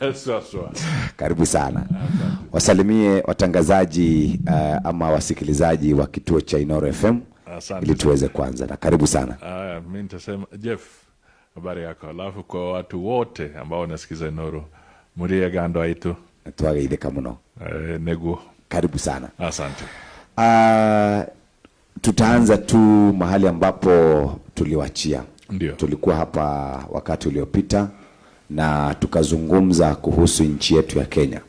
Karibu sana. Wasalimie watangazaji uh, ama wasikilizaji wa kituo cha Inoro FM Asante ili tuweze kuanza, na karibu sana. Mi nitasema Jeff, habari yako? Alafu kwa watu wote ambao wanasikiza Inoro, murie gando aitu Twageithika muno, uh, neguo. karibu sana. Asante. Uh, tutaanza tu mahali ambapo tuliwachia. Ndio. Tulikuwa hapa wakati uliopita na tukazungumza kuhusu nchi yetu ya Kenya.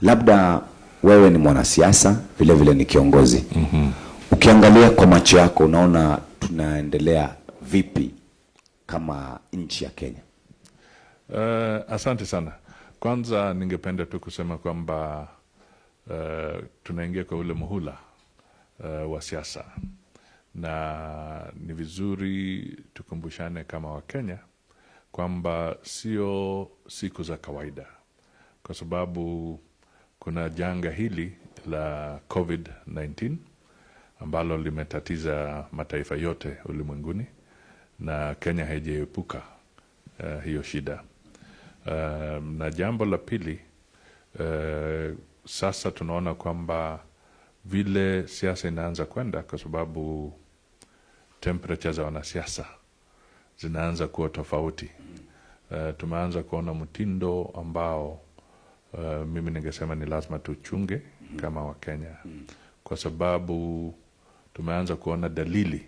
Labda wewe ni mwanasiasa vile vile ni kiongozi mm-hmm. Ukiangalia kwa macho yako unaona tunaendelea vipi kama nchi ya Kenya? Uh, asante sana. Kwanza ningependa tu kusema kwamba uh, tunaingia kwa ule muhula uh, wa siasa na ni vizuri tukumbushane kama Wakenya kwamba sio siku za kawaida, kwa sababu kuna janga hili la COVID-19 ambalo limetatiza mataifa yote ulimwenguni na Kenya haijaepuka uh, hiyo shida. Uh, na jambo la pili uh, sasa tunaona kwamba vile siasa inaanza kwenda, kwa sababu temperature za wanasiasa zinaanza kuwa tofauti. Uh, tumeanza kuona mtindo ambao uh, mimi ningesema ni lazima tuchunge kama Wakenya, kwa sababu tumeanza kuona dalili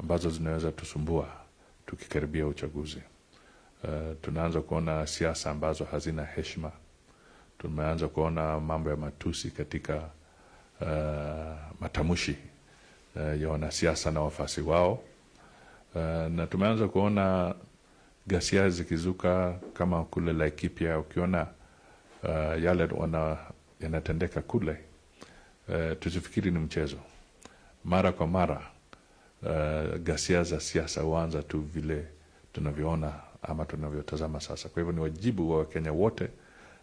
ambazo zinaweza tusumbua tukikaribia uchaguzi. Uh, tunaanza kuona siasa ambazo hazina heshima. Tumeanza kuona mambo ya matusi katika uh, matamshi uh, ya wanasiasa na wafasi wao uh, na tumeanza kuona ghasia zikizuka kama kule Laikipia. Ukiona uh, yale wana, yanatendeka kule uh, tusifikiri ni mchezo. Mara kwa mara uh, ghasia za siasa huanza tu vile tunavyoona ama tunavyotazama sasa. Kwa hivyo ni wajibu wa Wakenya wote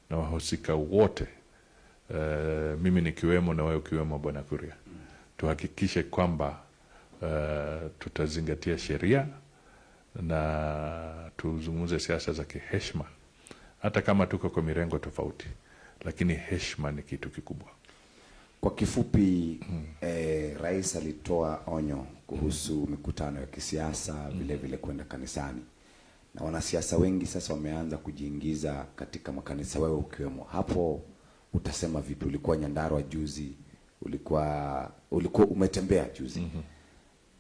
na wahusika wote uh, mimi nikiwemo na wewe ukiwemo, Bwana Kuria, tuhakikishe kwamba uh, tutazingatia sheria na tuzungumze siasa za kiheshma hata kama tuko kwa mirengo tofauti, lakini heshma ni kitu kikubwa. Kwa kifupi eh, rais alitoa onyo kuhusu mikutano ya kisiasa vile vile kwenda kanisani, na wanasiasa wengi sasa wameanza kujiingiza katika makanisa, wewe ukiwemo. Hapo utasema vipi? Ulikuwa Nyandarua juzi, ulikuwa ulikuwa umetembea juzi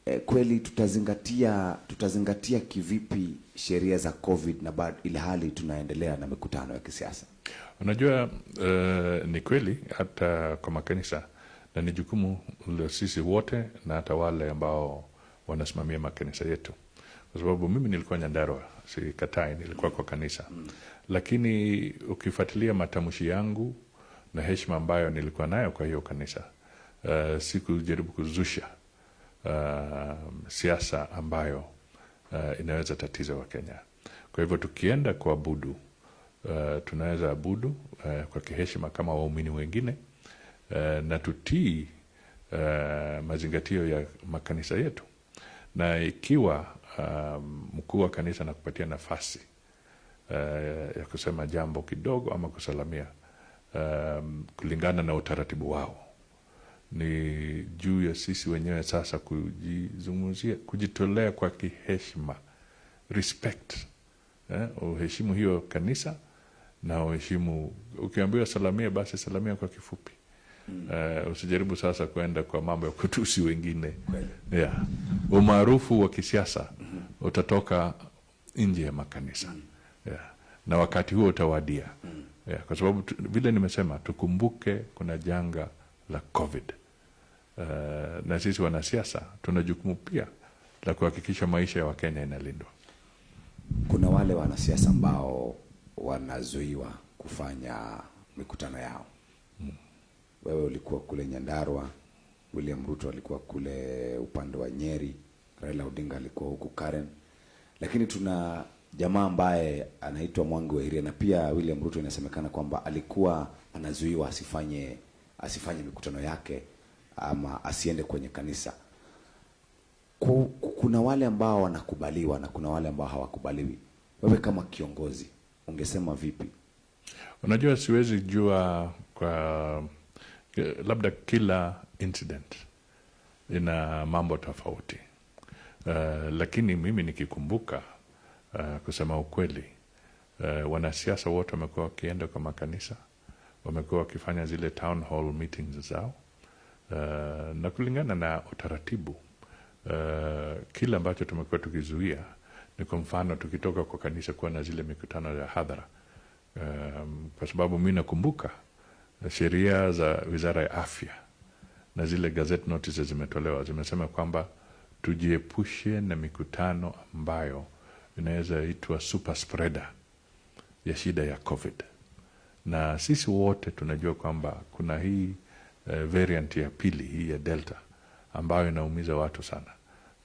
eh, kweli tutazingatia tutazingatia kivipi sheria za COVID na bado ile hali tunaendelea na mikutano ya kisiasa? Unajua uh, ni kweli hata kwa makanisa, na ni jukumu la sisi wote na hata wale ambao wanasimamia makanisa yetu, kwa sababu mimi nilikuwa nyandarwa si katai nilikuwa kwa kanisa mm. Lakini ukifuatilia matamshi yangu na heshima ambayo nilikuwa nayo kwa hiyo kanisa, uh, sikujaribu kuzusha uh, siasa ambayo uh, inaweza tatiza Wakenya. Kwa hivyo tukienda kuabudu uh, tunaweza abudu uh, kwa kiheshima kama waumini wengine uh, na tutii uh, mazingatio ya makanisa yetu, na ikiwa uh, mkuu wa kanisa anakupatia nafasi uh, ya kusema jambo kidogo ama kusalamia um, kulingana na utaratibu wao ni juu ya sisi wenyewe sasa kujizungumzia, kujitolea kwa kiheshima, respect eh, uheshimu hiyo kanisa na uheshimu. Ukiambiwa salamia, basi salamia kwa kifupi mm. Uh, usijaribu sasa kwenda kwa mambo ya kutusi wengine yeah. Umaarufu wa kisiasa utatoka nje ya makanisa yeah. Na wakati huo utawadia yeah. Kwa sababu vile nimesema, tukumbuke kuna janga la COVID. Uh, na sisi wanasiasa tuna jukumu pia la kuhakikisha maisha ya Wakenya inalindwa. Kuna wale wanasiasa ambao wanazuiwa kufanya mikutano yao. hmm. Wewe ulikuwa kule Nyandarua, William Ruto alikuwa kule upande wa Nyeri, Raila Odinga alikuwa huku Karen, lakini tuna jamaa ambaye anaitwa Mwangi wa Iria na pia William Ruto inasemekana kwamba alikuwa anazuiwa asifanye asifanye mikutano yake ama asiende kwenye kanisa. Ku- ku- kuna wale ambao wanakubaliwa na kuna wale ambao hawakubaliwi. Wewe kama kiongozi ungesema vipi Unajua, siwezi jua kwa labda kila incident ina mambo tofauti uh, lakini mimi nikikumbuka uh, kusema ukweli uh, wanasiasa wote wamekuwa wakienda kwa makanisa, wamekuwa wakifanya zile town hall meetings zao uh, na kulingana na utaratibu uh, kile ambacho tumekuwa tukizuia ni kwa mfano tukitoka kwa kanisa kuwa na zile mikutano ya hadhara. Um, kwa sababu mi nakumbuka sheria za wizara ya afya na zile gazette notices zimetolewa zimesema kwamba tujiepushe na mikutano ambayo inaweza itwa super spreader ya shida ya covid. Na sisi wote tunajua kwamba kuna hii uh, variant ya pili hii ya delta ambayo inaumiza watu sana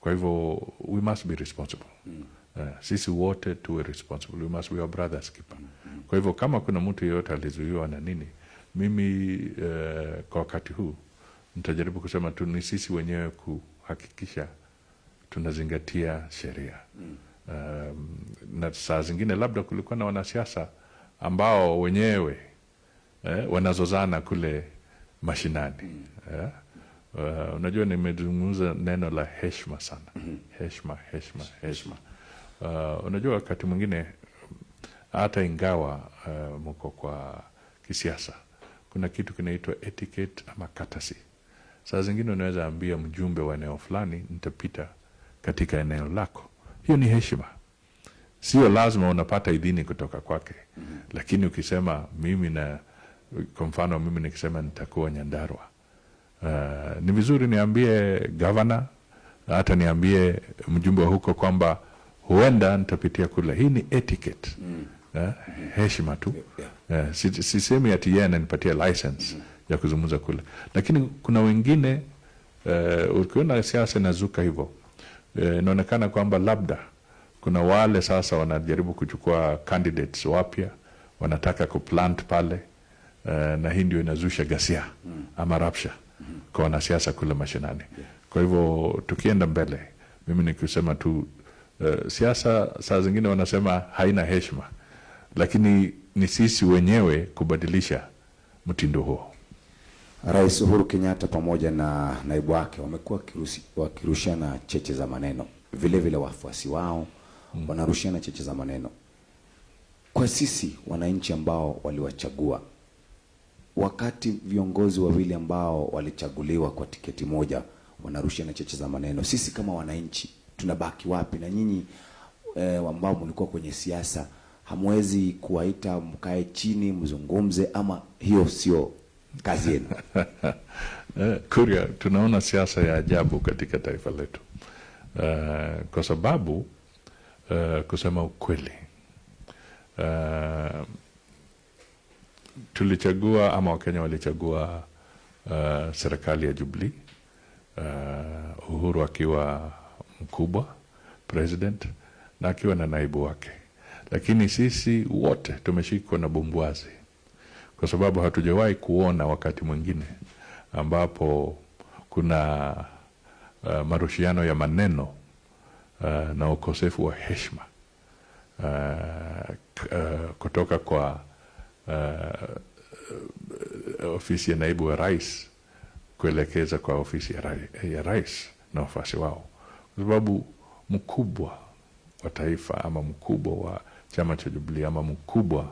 kwa hivyo we must be responsible mm. uh, sisi wote tuwe responsible we must be our brothers keeper mm. kwa hivyo kama kuna mtu yeyote alizuiwa na nini mimi uh, kwa wakati huu nitajaribu kusema tu ni sisi wenyewe kuhakikisha tunazingatia sheria mm. um, na saa zingine labda kulikuwa na wanasiasa ambao wenyewe eh, wanazozana kule mashinani mm. yeah? Uh, unajua nimezungumza neno la heshma sana mm-hmm. heshma heshma heshma uh, unajua wakati mwingine hata ingawa uh, mko kwa kisiasa kuna kitu kinaitwa etiquette ama katasi saa zingine unaweza ambia mjumbe wa eneo fulani nitapita katika eneo lako hiyo ni heshima sio lazima unapata idhini kutoka kwake mm-hmm. lakini ukisema mimi na kwa mfano mimi nikisema nitakuwa nyandarwa uh, ni vizuri niambie gavana hata niambie mjumbe wa huko kwamba huenda nitapitia kule hii ni etiquette mm. uh, heshima tu yeah. uh, sisemi ati yeye ananipatia license mm. ya kuzungumza kule lakini kuna wengine uh, ukiona siasa inazuka hivyo inaonekana uh, kwamba labda kuna wale sasa wanajaribu kuchukua candidates wapya wanataka kuplant pale uh, na hii ndio inazusha ghasia mm. ama rapsha mm. kwa wanasiasa kule mashinani kwa hivyo tukienda mbele mimi nikisema tu uh, siasa saa zingine wanasema haina heshima lakini ni sisi wenyewe kubadilisha mtindo huo Rais Uhuru Kenyatta pamoja na naibu wake wamekuwa wakirushiana cheche za maneno, vile vile wafuasi wao mm. wanarushiana cheche za maneno. Kwa sisi wananchi ambao waliwachagua, wakati viongozi wawili ambao walichaguliwa kwa tiketi moja wanarushiana cheche za maneno, sisi kama wananchi tunabaki wapi? Na nyinyi e, ambao mlikuwa kwenye siasa, hamwezi kuwaita mkae chini mzungumze, ama hiyo sio kazi yenu? Kuria, tunaona siasa ya ajabu katika taifa letu uh, kwa sababu uh, kusema ukweli uh, tulichagua ama Wakenya walichagua uh, serikali ya Jubilee uh, Uhuru akiwa mkubwa president na akiwa na naibu wake, lakini sisi wote tumeshikwa na bumbwazi kwa sababu hatujawahi kuona wakati mwingine ambapo kuna uh, marushiano ya maneno uh, na ukosefu wa heshima uh, uh, kutoka kwa uh, ofisi ya naibu wa rais kuelekeza kwa ofisi ya, ra ya rais na wafuasi wao, kwa sababu mkubwa wa taifa ama mkubwa wa chama cha Jubilee ama mkubwa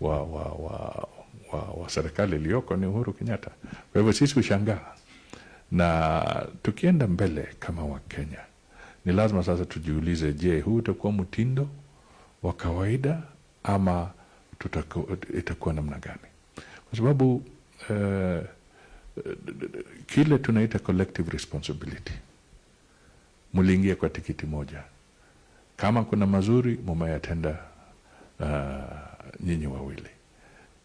wa, wa, wa, wa, wa serikali iliyoko ni Uhuru Kenyatta. Kwa hivyo sisi hushangaa, na tukienda mbele kama Wakenya ni lazima sasa tujiulize, je, huu utakuwa mtindo wa kawaida ama tutaku, itakuwa namna gani? Kwa sababu uh, kile tunaita collective responsibility, mliingia kwa tikiti moja, kama kuna mazuri mumeyatenda uh, nyinyi wawili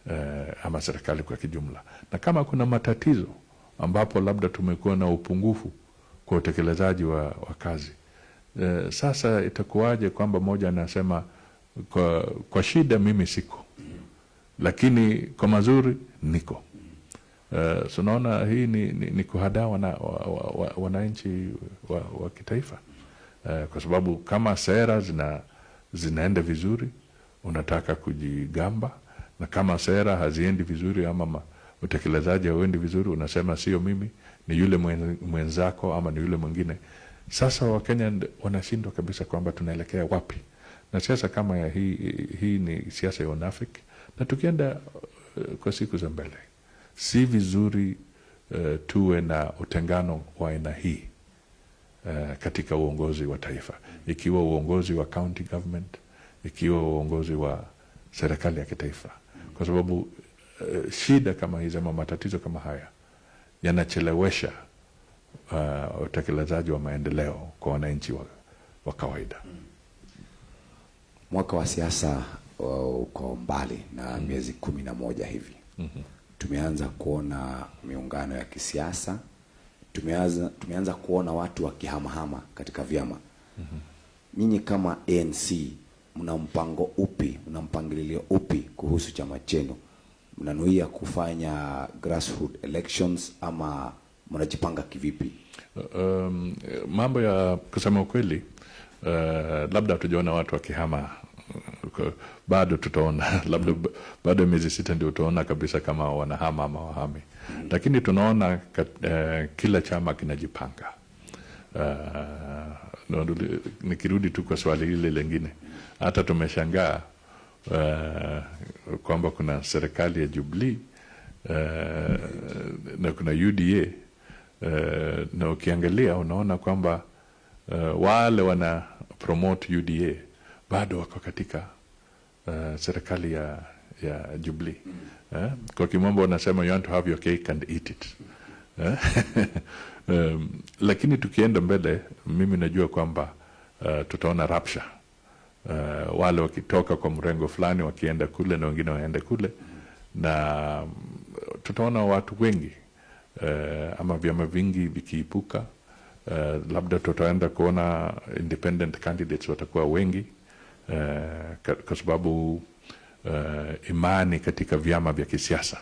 uh, ama serikali kwa kijumla, na kama kuna matatizo ambapo labda tumekuwa na upungufu kwa utekelezaji wa, wa kazi uh, sasa itakuwaje kwamba moja anasema kwa, kwa shida mimi siko, lakini kwa mazuri niko. Uh, so hii ni, ni, ni kuhadaa wana, wa, wa, wananchi wa, wa kitaifa uh, kwa sababu kama sera zina, zinaenda vizuri unataka kujigamba na kama sera haziendi vizuri ama ma, utekelezaji hauendi vizuri, unasema sio mimi, ni yule mwenzako ama ni yule mwingine. Sasa Wakenya wanashindwa kabisa kwamba tunaelekea wapi, na siasa kama ya hii, hii ni siasa ya unafiki, na tukienda uh, kwa siku za mbele si vizuri uh, tuwe na utengano wa aina hii uh, katika uongozi wa taifa, ikiwa uongozi wa county government, ikiwa uongozi wa serikali ya kitaifa, kwa sababu uh, shida kama hizi ama matatizo kama haya yanachelewesha uh, utekelezaji wa maendeleo kwa wananchi wa, wa kawaida. Mwaka wa siasa uh, uko mbali na miezi kumi na moja hivi. Tumeanza kuona miungano ya kisiasa, tumeanza, tumeanza kuona watu wakihamahama katika vyama. Nyinyi kama ANC mna mpango upi, mna mpangilio upi kuhusu chama chenu? Mnanuia kufanya grassroots elections ama mnajipanga kivipi? Um, mambo ya kusema ukweli uh, labda hatujaona watu wakihama uh, bado tutaona. Labda baada ya miezi sita ndio utaona kabisa kama wanahama ama wahami lakini tunaona kat, uh, kila chama kinajipanga. Uh, nikirudi tu kwa swali hili lingine. Hata tumeshangaa uh, kwamba kuna serikali ya Jubilee uh, na kuna UDA uh, na ukiangalia unaona kwamba uh, wale wana promote UDA bado wako katika uh, serikali ya ya Jubilee eh? Kwa kimombo wanasema you want to have your cake and eat it eh? um, lakini tukienda mbele, mimi najua kwamba uh, tutaona rapsha uh, wale wakitoka kwa mrengo fulani wakienda kule na wengine waende kule, na mm, tutaona watu wengi uh, ama vyama vingi vikiipuka. Uh, labda tutaenda kuona independent candidates watakuwa wengi ka- kwa sababu eh, imani katika vyama vya kisiasa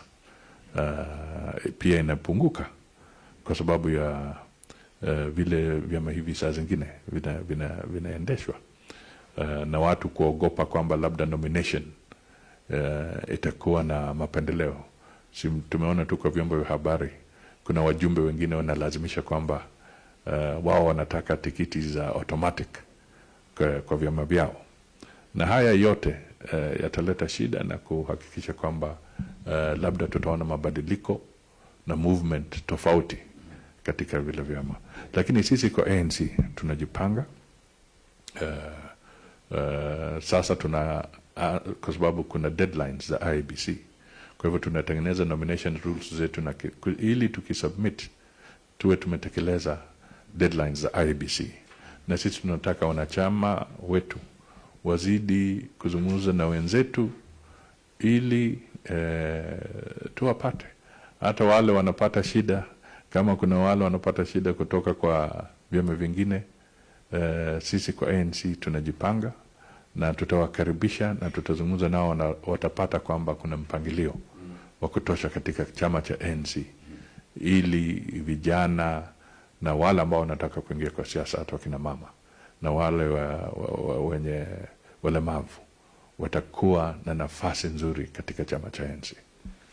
eh, pia inapunguka kwa sababu ya eh, vile vyama hivi saa zingine vina, vina, vinaendeshwa uh, na watu kuogopa kwamba labda nomination uh, itakuwa na mapendeleo. Si tumeona tu kwa vyombo vya habari, kuna wajumbe wengine wanalazimisha kwamba uh, wao wanataka tikiti za automatic kwa, kwa vyama vyao, na haya yote uh, yataleta shida na kuhakikisha kwamba uh, labda tutaona mabadiliko na movement tofauti katika vile vyama, lakini sisi kwa ANC tunajipanga uh, uh, sasa tuna uh, kwa sababu kuna deadlines za IBC, kwa hivyo tunatengeneza nomination rules zetu na ili tukisubmit tuwe tumetekeleza deadlines za IBC, na sisi tunataka wanachama wetu wazidi kuzungumza na wenzetu ili e, tuwapate. Hata wale wanapata shida, kama kuna wale wanapata shida kutoka kwa vyama vingine e, sisi kwa ANC tunajipanga na tutawakaribisha na tutazungumza nao na watapata kwamba kuna mpangilio wa kutosha katika chama cha ANC ili vijana na wale ambao wanataka kuingia kwa siasa, hata wakina mama na wale wa, wa, wa, wenye walemavu watakuwa na nafasi nzuri katika chama cha ANC.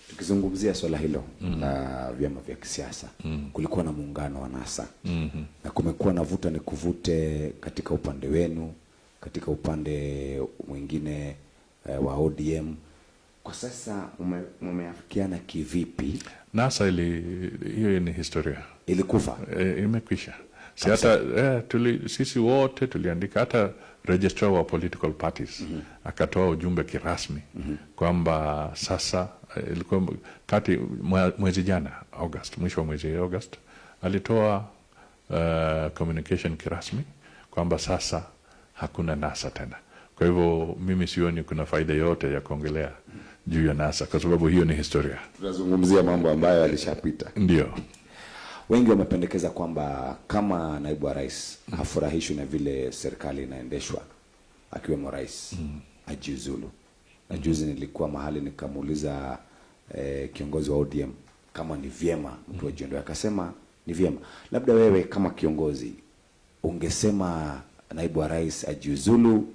Tukizungumzia swala hilo mm. la vyama vya kisiasa mm. kulikuwa na muungano wa NASA mm -hmm. na kumekuwa na vuta ni kuvute katika upande wenu, katika upande mwingine eh, wa ODM. Kwa sasa mume- mumeafikiana kivipi? NASA ili hiyo ni historia Ilikufa e, imekwisha. Si hata eh, tuli, sisi wote tuliandika, hata registrar wa political parties mm -hmm. akatoa ujumbe kirasmi mm -hmm. kwamba sasa eh, ilikuwa kati mwezi jana August, mwisho wa mwezi August alitoa uh, communication kirasmi kwamba sasa hakuna NASA tena. Kwa hivyo mimi sioni kuna faida yote ya kuongelea juu ya NASA kwa sababu hiyo ni historia. tunazungumzia mambo ambayo yalishapita. Ndio. Wengi wamependekeza kwamba kama naibu wa rais hafurahishwi na vile serikali inaendeshwa, akiwemo rais ajiuzulu. Na juzi nilikuwa mahali nikamuuliza eh, kiongozi wa ODM kama ni vyema mtu ajiondoe, akasema ni vyema. Labda wewe kama kiongozi ungesema naibu wa rais ajiuzulu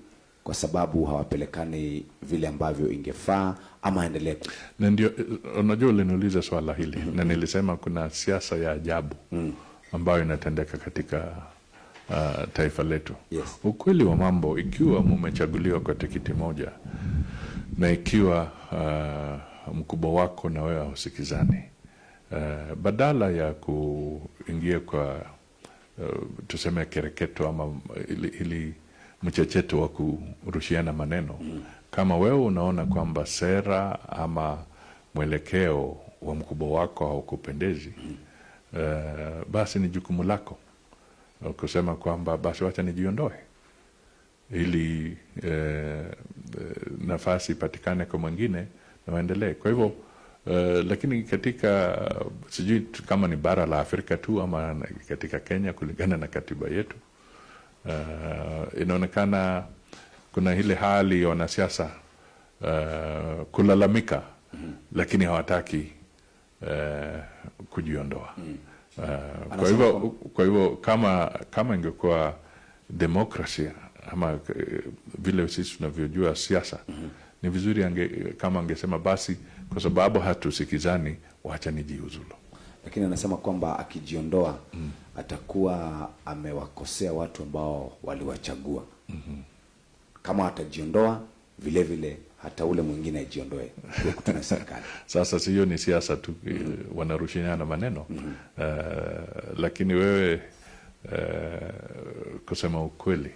kwa sababu hawapelekani vile ambavyo ingefaa ama endelee. na ndio unajua uliniuliza swala hili mm -hmm. na nilisema kuna siasa ya ajabu mm. ambayo inatendeka katika uh, taifa letu Yes. ukweli wa mambo ikiwa mumechaguliwa kwa tikiti moja na ikiwa uh, mkubwa wako na wewe hausikizani uh, badala ya kuingia kwa uh, tuseme kereketo ama ili, ili mchecheto wa kurushiana maneno kama wewe unaona kwamba sera ama mwelekeo wa mkubwa wako haukupendezi uh, basi ni jukumu lako kusema kwamba basi wacha nijiondoe ili eh, nafasi ipatikane kwa mwingine na waendelee. Kwa hivyo eh, lakini katika sijui kama ni bara la Afrika tu ama katika Kenya kulingana na katiba yetu eh, inaonekana kuna ile hali ya wanasiasa uh, kulalamika mm. lakini hawataki uh, kujiondoa. Eh, kwa Anasema hivyo kwa hivyo kama kama ingekuwa demokrasia ama vile sisi tunavyojua siasa mm -hmm. ni vizuri ange, kama angesema basi kwa sababu hatusikizani wacha nijiuzulu lakini anasema kwamba akijiondoa atakuwa amewakosea watu ambao waliwachagua mm-hmm. kama atajiondoa vile vile hata ule mwingine ajiondoe kutana serikali sasa hiyo ni siasa tu mm -hmm. wanarushiana maneno mm -hmm. uh, lakini wewe uh, kusema ukweli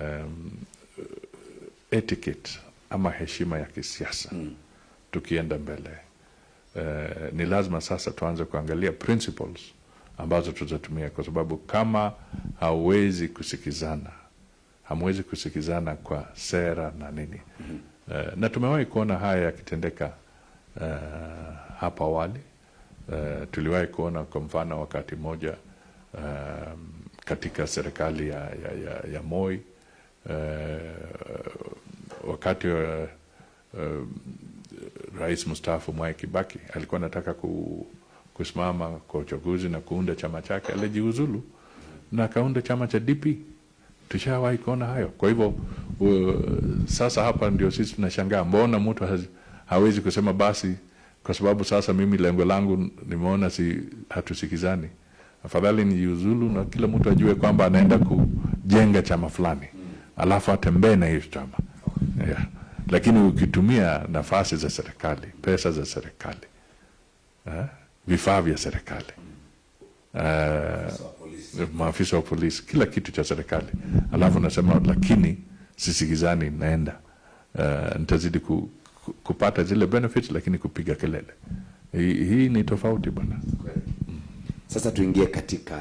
um, etiquette ama heshima ya kisiasa mm. tukienda mbele uh, ni lazima sasa tuanze kuangalia principles ambazo tutatumia kwa sababu kama hauwezi kusikizana hamwezi kusikizana kwa sera na nini mm -hmm. uh, na tumewahi kuona haya yakitendeka uh, hapa awali uh, tuliwahi kuona kwa mfano wakati mmoja uh, katika serikali ya, ya, ya, ya Moi uh, wakati uh, uh, rais mstaafu Mwai Kibaki alikuwa anataka ku, kusimama kwa uchaguzi na kuunda chama chake, alijiuzulu na akaunda chama cha DP. Tushawahi kuona hayo. Kwa hivyo uh, sasa hapa ndio sisi tunashangaa, mbona mtu hawezi kusema basi, kwa sababu sasa mimi lengo langu nimeona si hatusikizani, afadhali nijiuzulu na kila mtu ajue kwamba anaenda kujenga chama fulani, alafu atembee na hiyo chama yeah. Lakini ukitumia nafasi za serikali, pesa za serikali, eh, vifaa vya serikali uh, maafisa wa polisi, kila kitu cha serikali, alafu nasema lakini sisikizani, naenda uh, nitazidi ku, ku, kupata zile benefits, lakini kupiga kelele. Hii, hii ni tofauti bwana. sasa tuingie katika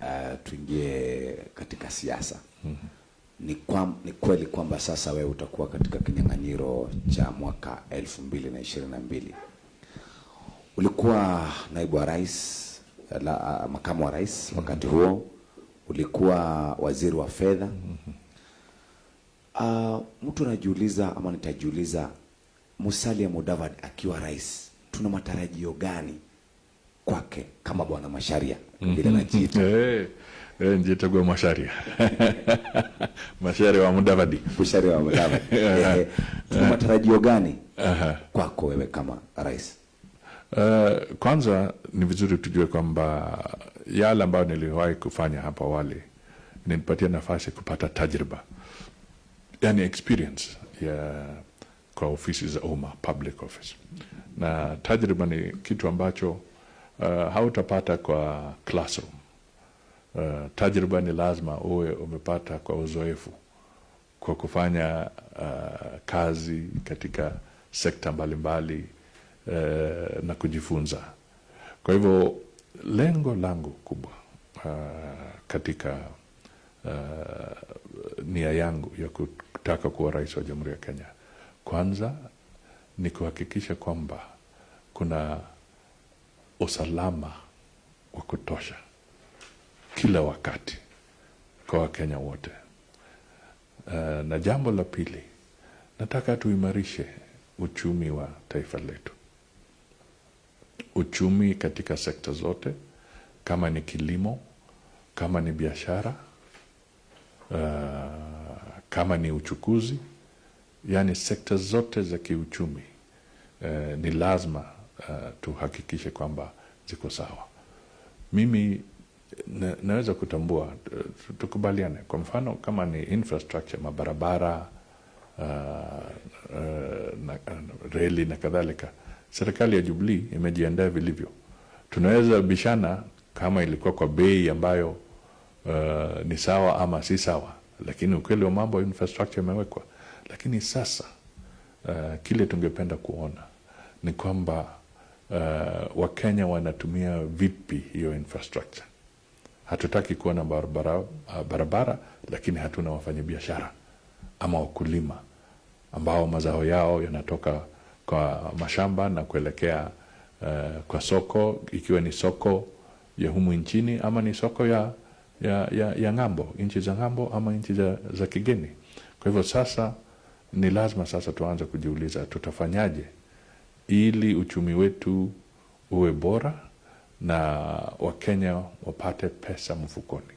uh, tuingie katika siasa mm -hmm. ni, kwa, ni kweli kwamba sasa wewe utakuwa katika kinyang'anyiro cha mwaka elfu mbili na ishirini na mbili ulikuwa naibu wa rais la, makamu wa rais wakati huo. Ulikuwa waziri wa fedha. Uh, mtu anajiuliza ama nitajiuliza Musalia Mudavadi akiwa rais tuna matarajio gani kwake kama bwana Masharia? Vile najiita Eh, eh, Masharia. Masharia wa Mudavadi. Masharia wa Mudavadi. Eh, tuna matarajio gani Aha. kwako wewe kama rais Uh, kwanza ni vizuri tujue kwamba yale ambayo niliwahi kufanya hapo awali nilipatia nafasi kupata tajriba, yani experience ya kwa ofisi za umma, public office, na tajriba ni kitu ambacho uh, hautapata kwa classroom. Uh, tajriba ni lazima uwe umepata kwa uzoefu kwa kufanya uh, kazi katika sekta mbalimbali uh, na kujifunza. Kwa hivyo lengo langu kubwa uh, katika uh, nia yangu ya kutaka kuwa rais wa Jamhuri ya Kenya, kwanza ni kuhakikisha kwamba kuna usalama wa kutosha kila wakati kwa Wakenya wote. Uh, na jambo la pili, nataka tuimarishe uchumi wa taifa letu, uchumi katika sekta zote, kama ni kilimo, kama ni biashara, uh, kama ni uchukuzi, yani sekta zote za kiuchumi uh, ni lazima uh, tuhakikishe kwamba ziko sawa. Mimi na, naweza kutambua uh, tukubaliane, kwa mfano kama ni infrastructure, mabarabara uh, uh, na, uh, reli na kadhalika, serikali ya Jubilee imejiandaa vilivyo. Tunaweza bishana kama ilikuwa kwa bei ambayo uh, ni sawa ama si sawa, lakini ukweli wa mambo infrastructure imewekwa. Lakini sasa uh, kile tungependa kuona ni kwamba uh, Wakenya wanatumia vipi hiyo infrastructure. Hatutaki kuona barabara, uh, barabara lakini hatuna wafanyabiashara ama wakulima ambao mazao yao yanatoka kwa mashamba na kuelekea uh, kwa soko, ikiwa ni soko ya humu nchini ama ni soko ya, ya, ya, ya ng'ambo, nchi za ng'ambo ama nchi za, za kigeni. Kwa hivyo sasa ni lazima sasa tuanze kujiuliza tutafanyaje ili uchumi wetu uwe bora na Wakenya wapate pesa mfukoni.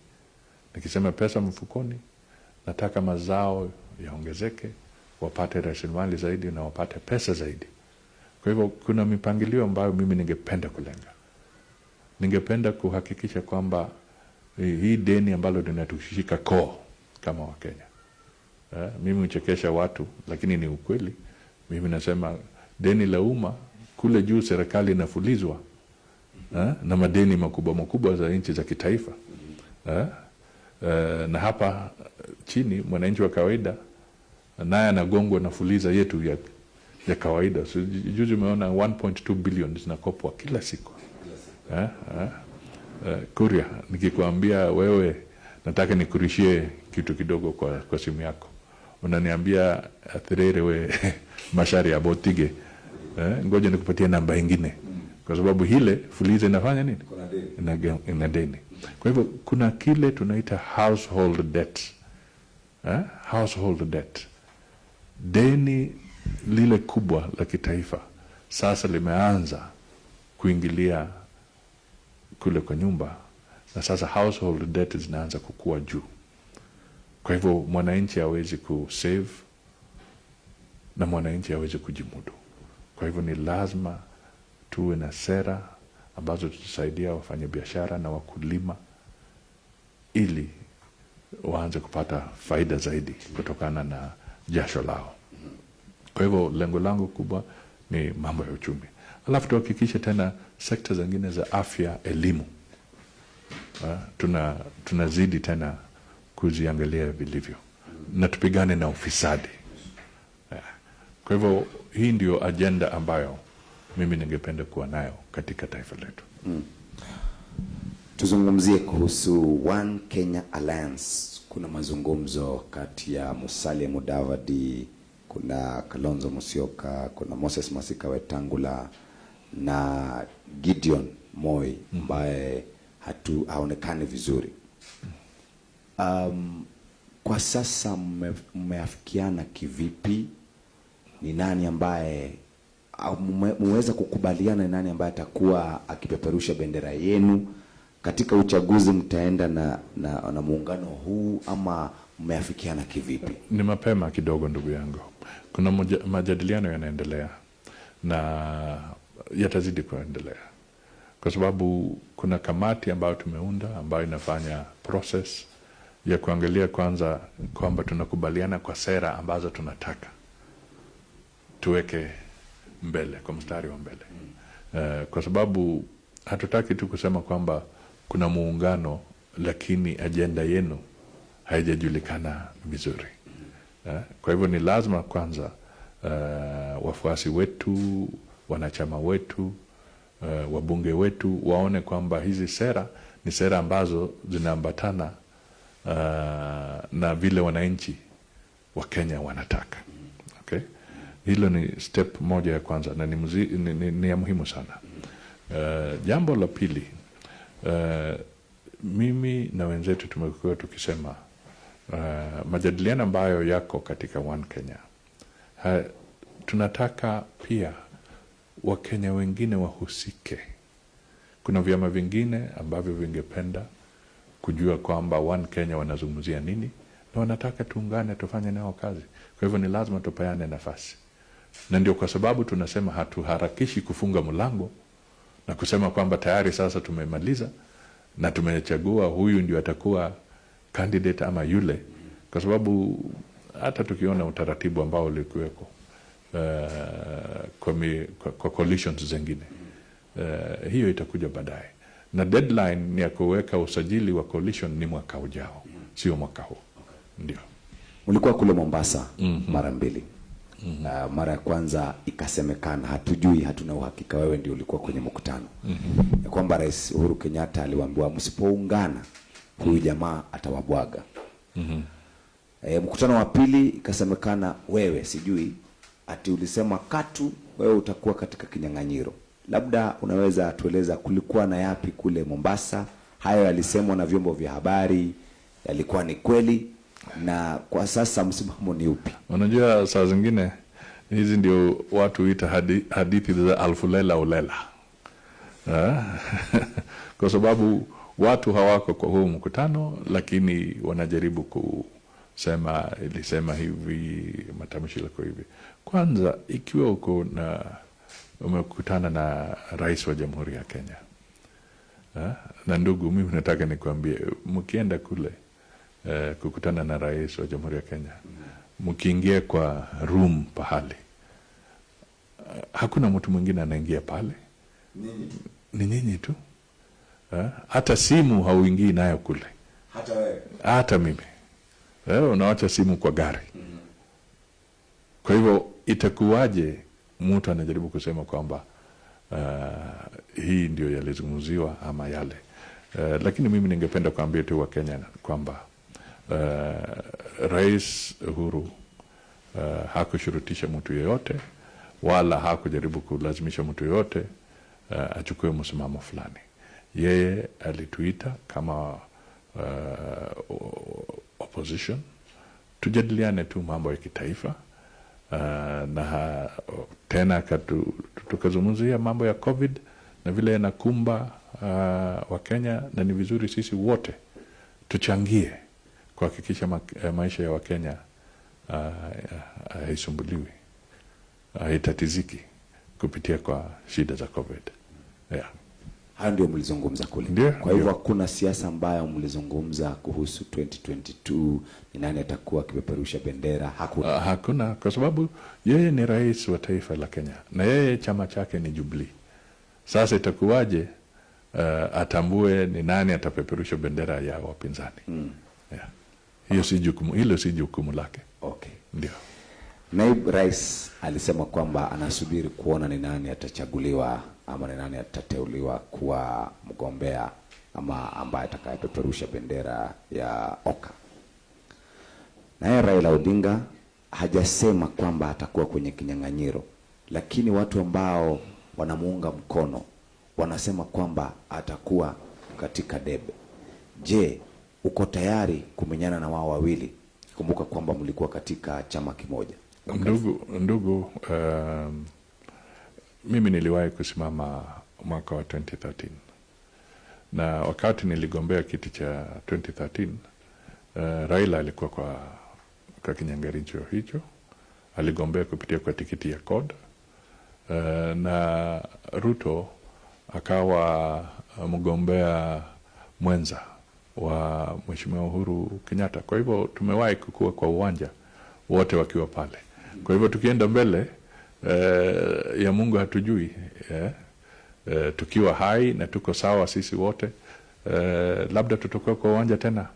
Nikisema pesa mfukoni, nataka mazao yaongezeke, wapate rasilimali zaidi na wapate pesa zaidi. Kwa hivyo kuna mipangilio ambayo mimi ningependa kulenga. Ningependa kuhakikisha kwamba hii deni ambalo linatushika koo kama Wakenya eh, mimi huchekesha watu, lakini ni ukweli. Mimi nasema deni la umma kule juu serikali inafulizwa eh, na madeni makubwa makubwa za nchi za kitaifa eh, eh, na hapa chini mwananchi wa kawaida naye anagongwa na fuliza yetu ya, ya kawaida. So, juzi umeona 1.2 billion zinakopwa kila siku. Eh, eh, eh, Kuria, nikikwambia wewe nataka nikurishie kitu kidogo kwa, kwa simu yako. Unaniambia athirere we mashari ya botige. Eh, ngoja nikupatie namba ingine. Kwa sababu hile fuliza inafanya nini? Ina, ina deni. Kwa hivyo kuna kile tunaita household debt. Eh? household debt deni lile kubwa la kitaifa sasa limeanza kuingilia kule kwa nyumba na sasa household debt zinaanza kukua juu kwa hivyo mwananchi hawezi kusave na mwananchi hawezi kujimudu. Kwa hivyo ni lazima tuwe na sera ambazo tutasaidia wafanyabiashara na wakulima ili waanze kupata faida zaidi kutokana na jasho lao. Kwa hivyo lengo langu kubwa ni mambo ya uchumi, alafu tuhakikishe tena sekta zingine za afya, elimu, ha, tuna tunazidi tena kuziangalia vilivyo na tupigane na ufisadi. Kwa hivyo hii ndio ajenda ambayo mimi ningependa kuwa nayo katika taifa letu. Mm. Tuzungumzie kuhusu One Kenya Alliance. Kuna mazungumzo kati ya Musalia Mudavadi, kuna Kalonzo Musyoka, kuna Moses Masika Wetangula na Gideon Moi ambaye hatu haonekani vizuri. Um, kwa sasa mmeafikiana kivipi? Ni nani ambaye au mmeweza kukubaliana ni nani ambaye atakuwa akipeperusha bendera yenu katika uchaguzi? Mtaenda na, na, na muungano huu ama mmeafikiana kivipi? Ni mapema kidogo, ndugu yangu. Kuna moja, majadiliano yanaendelea na yatazidi kuendelea kwa sababu kuna kamati ambayo tumeunda ambayo inafanya process ya kuangalia kwanza kwamba tunakubaliana kwa sera ambazo tunataka tuweke mbele kwa mstari wa mbele. Uh, kwa sababu hatutaki tu kusema kwamba kuna muungano lakini ajenda yenu haijajulikana vizuri uh, kwa hivyo ni lazima kwanza uh, wafuasi wetu wanachama wetu uh, wabunge wetu waone kwamba hizi sera ni sera ambazo zinaambatana uh, na vile wananchi wa Kenya wanataka. Okay? Hilo ni step moja ya kwanza na ni, ni, ni, ni ya muhimu sana. Uh, jambo la pili uh, mimi na wenzetu tumekuwa tukisema uh, majadiliano ambayo yako katika One Kenya ha, tunataka pia Wakenya wengine wahusike. Kuna vyama vingine ambavyo vingependa kujua kwamba One Kenya wanazungumzia nini na wanataka tuungane tufanye nao kazi. Kwa hivyo ni lazima tupeane nafasi, na ndio kwa sababu tunasema hatuharakishi kufunga mlango na kusema kwamba tayari sasa tumemaliza na tumechagua huyu ndio atakuwa candidate ama yule, kwa sababu hata tukiona utaratibu ambao ulikuweko uh, kwa, kwa, kwa coalitions zingine uh, hiyo itakuja baadaye, na deadline ni ya kuweka usajili wa coalition ni mwaka ujao, sio mwaka huu. Ndio ulikuwa kule Mombasa mm -hmm. mara mbili. Uh, mara ya kwanza ikasemekana, hatujui, hatuna uhakika, wewe ndio ulikuwa kwenye mkutano mm ya kwamba Rais Uhuru Kenyatta aliwaambiwa msipoungana huyu jamaa atawabwaga. mm -hmm. E, mkutano wa pili ikasemekana wewe, sijui ati ulisema katu wewe utakuwa katika kinyang'anyiro. Labda unaweza tueleza kulikuwa na yapi kule Mombasa? Hayo yalisemwa na vyombo vya habari, yalikuwa ni kweli? Na kwa sasa msimamo ni upi? Unajua, saa zingine hizi ndio watu huita hadi, hadithi za alfulela ulela kwa sababu watu hawako kwa huu mkutano, lakini wanajaribu kusema ilisema hivi, matamshi yako hivi. Kwanza, ikiwa uko na umekutana na rais wa Jamhuri ya Kenya ha? na ndugu, mimi nataka nikuambie mkienda kule eh, kukutana na rais wa Jamhuri ya Kenya, mkiingia kwa room pahali, eh, hakuna mtu mwingine anaingia pale, ni nyinyi tu. Eh, hata simu hauingii nayo kule, Hata hata mimi. Eh, unawacha simu kwa gari. Kwa hivyo itakuwaje mtu anajaribu kusema kwamba uh, hii ndio yalizungumziwa ama yale? Uh, lakini mimi ningependa kuambia tu Wakenya kwamba uh, Rais Uhuru uh, hakushurutisha mtu yeyote wala hakujaribu kulazimisha mtu yeyote uh, achukue msimamo fulani. Yeye alituita kama uh, opposition tujadiliane tu mambo ya kitaifa uh, na tena tukazungumzia mambo ya COVID na vile yanakumba uh, Wakenya, na ni vizuri sisi wote tuchangie kuhakikisha ma eh, maisha ya Wakenya uh, haisumbuliwi haitatiziki kupitia kwa shida za COVID. Yeah. hayo ndio mlizungumza kule. Ndiyo, Kwa hivyo hakuna siasa ambayo mlizungumza kuhusu 2022 ni nani atakuwa akipeperusha bendera, hakuna. Uh, hakuna kwa sababu yeye ni rais wa taifa la Kenya na yeye chama chake ni Jubilee. Sasa itakuwaje uh, atambue ni nani atapeperusha bendera ya wapinzani? Yeah. Hiyo si jukumu, hilo si jukumu lake. Okay. Ndio. Naibu Rais alisema kwamba anasubiri kuona ni nani atachaguliwa ama ni nani atateuliwa kuwa mgombea ama ambaye atakayepeperusha bendera ya OKA. Naye Raila Odinga hajasema kwamba atakuwa kwenye kinyang'anyiro, lakini watu ambao wanamuunga mkono wanasema kwamba atakuwa katika debe. Je, uko tayari kumenyana na wao wawili? Kumbuka kwamba mlikuwa katika chama kimoja. Ndugu, ndugu um, mimi niliwahi kusimama mwaka wa 2013 na wakati niligombea kiti cha 2013 uh, Raila alikuwa kwa, kwa kinyangaricho hicho, aligombea kupitia kwa tikiti ya CORD uh, na Ruto akawa mgombea mwenza wa Mheshimiwa Uhuru Kenyatta. Kwa hivyo tumewahi kukua kwa uwanja wote wakiwa pale. Kwa hivyo tukienda mbele eh, ya Mungu hatujui eh, eh, tukiwa hai na tuko sawa sisi wote eh, labda tutakuwa kwa uwanja tena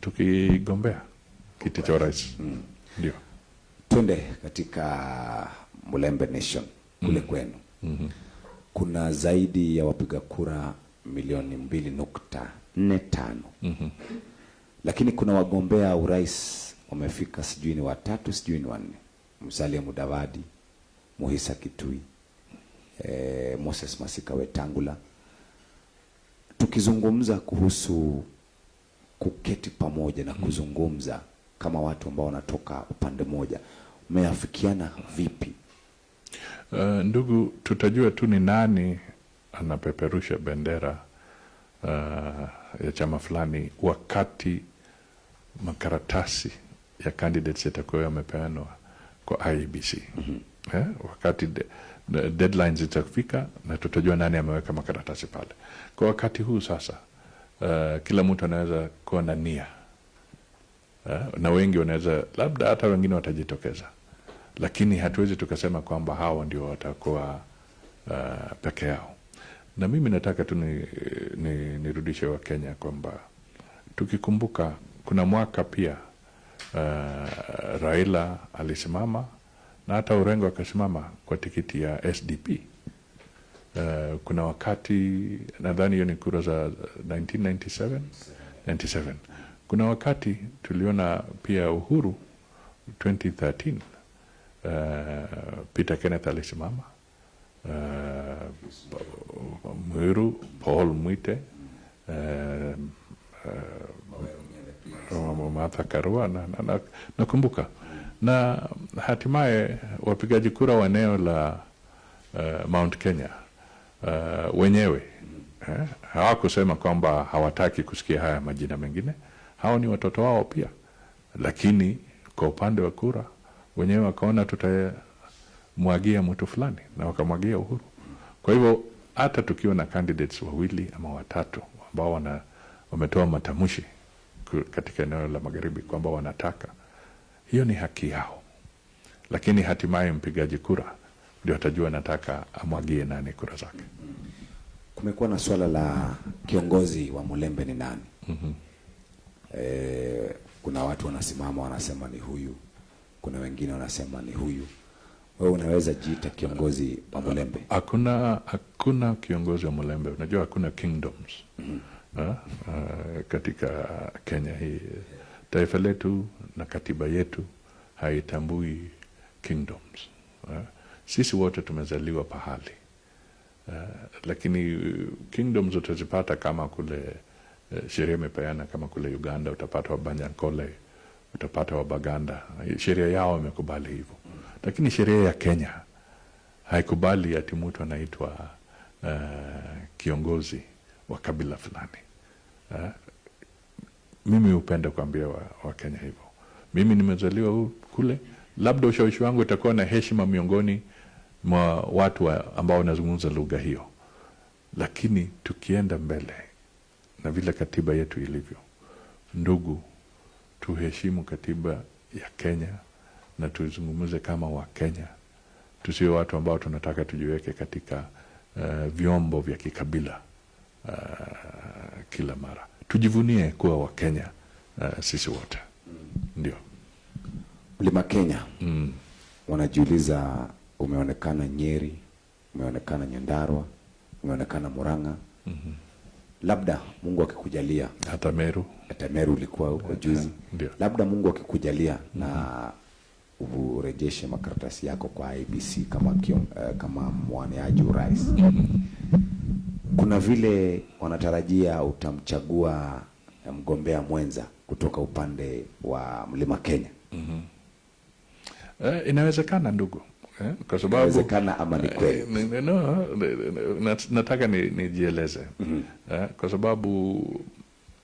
tukigombea kiti cha urais. Ndio. Twende katika Mulembe Nation kule mm. kwenu. mm -hmm. Kuna zaidi ya wapiga kura milioni mbili nukta nne tano mm -hmm. lakini kuna wagombea urais wamefika, sijui ni watatu, sijui ni wanne: Musalia Mudavadi, Muhisa Kitui, e, Moses Masika Wetangula. Tukizungumza kuhusu kuketi pamoja na kuzungumza kama watu ambao wanatoka upande mmoja, mmeafikiana vipi? Uh, ndugu, tutajua tu ni nani anapeperusha bendera uh, ya chama fulani wakati makaratasi ya candidates yatakuwa yamepeanwa kwa IEBC eh, wakati de, de, deadlines zitafika na tutajua nani ameweka makaratasi pale. Kwa wakati huu sasa, uh, kila mtu anaweza kuwa na nia eh, na wengi wanaweza labda hata wengine watajitokeza, lakini hatuwezi tukasema kwamba hawa ndio watakuwa uh, peke yao. Na mimi nataka tu nirudishe ni, ni, Wakenya wa kwamba tukikumbuka kuna mwaka pia uh, Raila alisimama na hata urengo akasimama kwa tikiti ya SDP. Uh, kuna wakati nadhani hiyo ni kura za 1997 97. Kuna wakati tuliona pia Uhuru 2013 uh, Peter Kenneth alisimama Mwiru Paul Mwite Martha Karua na, na, na, nakumbuka na hatimaye wapigaji kura wa eneo la uh, Mount Kenya uh, wenyewe eh, hawakusema kwamba hawataki kusikia haya majina mengine. Hao ni watoto wao pia, lakini kwa upande wa kura wenyewe wakaona tutamwagia mtu fulani na wakamwagia Uhuru. Kwa hivyo hata tukiwa na candidates wawili ama watatu ambao wana wametoa matamshi katika eneo la magharibi kwamba wanataka hiyo ni haki yao, lakini hatimaye mpigaji kura ndio atajua anataka amwagie nani kura zake. Kumekuwa na swala la kiongozi wa Mulembe ni nani? mm -hmm. E, kuna watu wanasimama wanasema ni huyu, kuna wengine wanasema ni huyu. Wewe unaweza jiita kiongozi wa Mulembe? Hakuna hakuna kiongozi wa Mulembe. Unajua hakuna kingdoms mm Ha? Uh, katika Kenya hii taifa letu na katiba yetu haitambui kingdoms. Ha? Sisi wote tumezaliwa pahali uh, lakini uh, kingdoms utazipata kama kule uh, sheria imepeana kama kule Uganda utapata Wabanyankole, utapata Wabaganda, sheria yao imekubali hivyo, lakini sheria ya Kenya haikubali ati mtu anaitwa uh, kiongozi wa kabila fulani. Uh, mimi hupenda kuambia Wakenya wa hivyo. Mimi nimezaliwa kule, labda ushawishi wangu utakuwa na heshima miongoni mwa watu wa, ambao wanazungumza lugha hiyo, lakini tukienda mbele na vile katiba yetu ilivyo, ndugu, tuheshimu katiba ya Kenya na tuzungumze kama Wakenya, tusiwe watu ambao tunataka tujiweke katika uh, vyombo vya kikabila uh, kila mara. Tujivunie kuwa Wakenya uh, sisi wote. Ndio. Mlima Kenya. Mm. wanajiuliza, umeonekana Nyeri, umeonekana Nyandarua, umeonekana Murang'a. mm -hmm Labda Mungu akikujalia, Hata Meru. Hata Meru ulikuwa huko juzi, labda Mungu akikujalia na urejeshe makaratasi yako kwa IBC kama kion, uh, kama mwaniaji urais, kuna vile wanatarajia utamchagua eh, mgombea mwenza kutoka upande wa Mlima Kenya. Eh, inawezekana ndugu eh, kwa sababu Inawezekana ama ni kweli? Eh, ni- ni- no, ni- mm -hmm. nijieleze eh, kwa sababu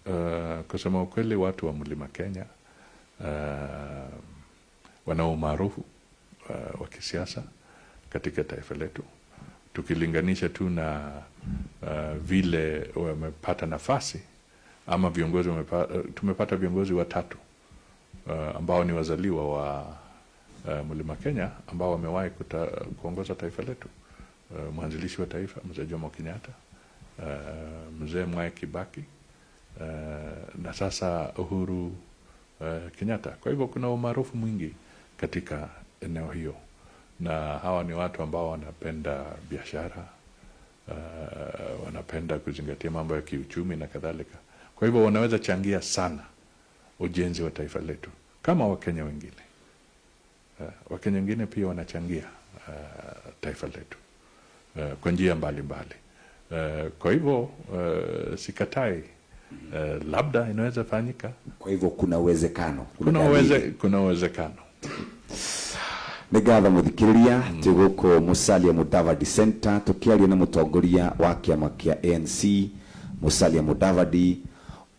uh, kusema ukweli watu wa mlima Kenya uh, wana umaarufu uh, wa kisiasa katika taifa letu. Tukilinganisha tu na uh, vile wamepata nafasi ama viongozi wamepata, tumepata viongozi watatu uh, ambao ni wazaliwa wa uh, mlima Kenya ambao wamewahi kuongoza taifa letu. Uh, mwanzilishi wa taifa mzee Jomo Kenyatta uh, mzee Mwai Kibaki uh, na sasa Uhuru uh, Kenyatta. Kwa hivyo kuna umaarufu mwingi katika eneo hiyo, na hawa ni watu ambao wanapenda biashara uh, wanapenda kuzingatia mambo ya kiuchumi na kadhalika. Kwa hivyo wanaweza changia sana ujenzi wa taifa letu kama Wakenya wengine. Uh, Wakenya wengine pia wanachangia uh, taifa letu uh, kwa njia mbalimbali. Uh, kwa hivyo uh, sikatai uh, labda inaweza fanyika, Kwa hivyo kuna uwezekano, kuna uwezekano nä ngatho må thikä rä ria tä gå kå må calia må davadi center tå kä aria na må tongoria wa kä ama anc må calia må davadi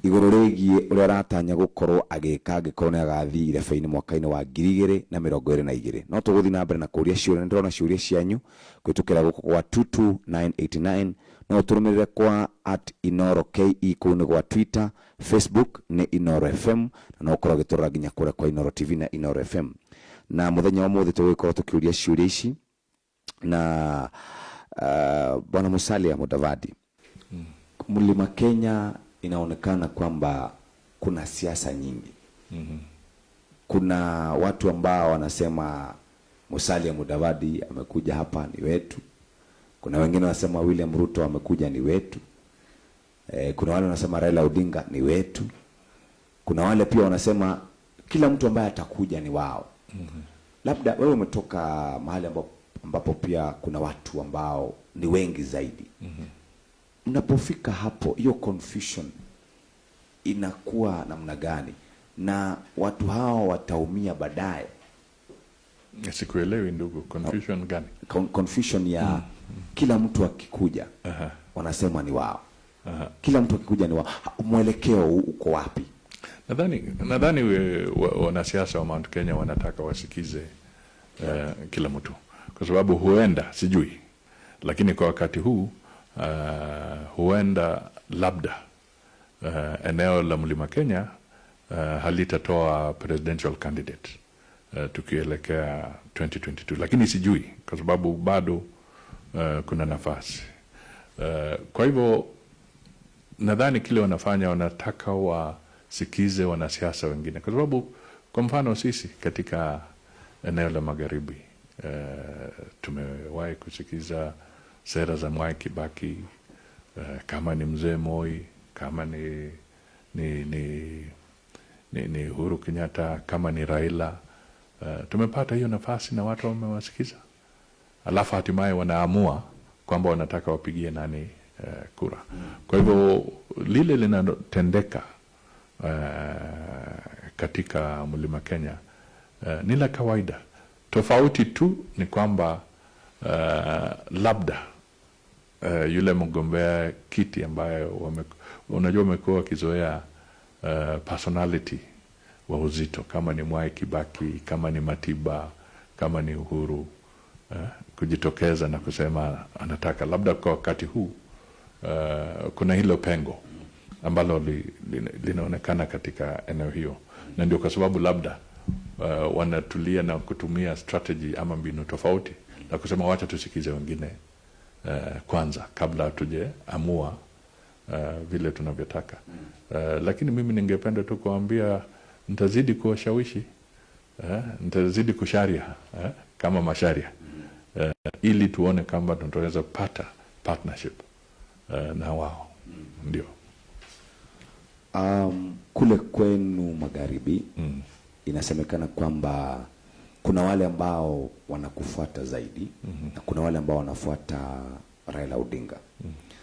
igũrũ rigie ũrĩa aratanya gukorwo agĩka angĩkorwo ni agathiĩ irebe-inĩ mwaka-ini wa ngiri na mirongo ire na igire no tuguthi na mbere na kuria ciũria nĩ ndĩrona ciũria cianyu kwitukira guko gwa 22989 no turumirire kwa at inoro ke kũu ni gwa twitter facebook ni inoro fm na no ũkorwo ũgĩtũrora nginya kũrĩa kwa inoro tv na inoro fm na muthenya wa mũthĩ tũgũgĩkorwo tũkĩũria ciũria ici na uh, bwana musalia mudavadi. Mm. mlima kenya inaonekana kwamba kuna siasa nyingi mm -hmm. kuna watu ambao wanasema musalia mudavadi amekuja hapa ni wetu kuna wengine wanasema william ruto amekuja ni wetu e, kuna wale wanasema raila odinga ni wetu kuna wale pia wanasema kila mtu ambaye atakuja ni wao mm-hmm. labda wewe umetoka mahali ambapo, ambapo pia kuna watu ambao ni wengi zaidi mm-hmm. Mnapofika hapo hiyo confusion inakuwa namna gani? Na watu hao wataumia baadaye. Sikuelewi ndugu. Confusion gani? Con- confusion ya kila mtu akikuja Aha. wanasema ni wao. Aha. kila mtu akikuja ni wao. Mwelekeo uko wapi? Nadhani nadhani wa- wanasiasa wa Mount Kenya wanataka wasikize uh, kila mtu. Kwa sababu huenda sijui. Lakini kwa wakati huu uh, huenda labda uh, eneo la mlima Kenya uh, halitatoa presidential candidate uh, tukielekea 2022 lakini sijui kwa sababu bado uh, kuna nafasi. Uh, kwa hivyo nadhani kile wanafanya wanataka wasikize wanasiasa wengine. Kwa sababu kwa mfano sisi katika eneo la magharibi uh, tumewahi kusikiza sera za Mwai Kibaki uh, kama ni mzee Moi kama ni ni, ni ni, ni Uhuru Kenyatta kama ni Raila uh, tumepata hiyo nafasi na watu wamewasikiza. Alafu hatimaye wanaamua kwamba wanataka wapigie nani uh, kura. Kwa hivyo lile linalotendeka uh, katika mlima Kenya uh, ni la kawaida. Tofauti tu ni kwamba uh, labda uh, yule mgombea kiti ambayo wame, unajua wamekuwa wakizoea uh, personality wa uzito. Kama ni Mwai Kibaki kama ni Matiba kama ni Uhuru uh, kujitokeza na kusema anataka. Labda kwa wakati huu uh, kuna hilo pengo ambalo li, li, linaonekana katika eneo hiyo. Na ndio kwa sababu labda uh, wanatulia na kutumia strategy ama mbinu tofauti na kusema wacha tusikize wengine uh, kwanza kabla hatujaamua uh, vile tunavyotaka. Uh, lakini mimi ningependa tu kuambia nitazidi kuwashawishi eh, nitazidi kusharia eh, kama masharia eh, ili tuone kwamba tunaweza kupata partnership eh, na wao. Ndio. Um, kule kwenu magharibi mm. inasemekana kwamba kuna wale ambao wanakufuata zaidi mm-hmm. na kuna wale ambao wanafuata Raila Odinga mm. -hmm.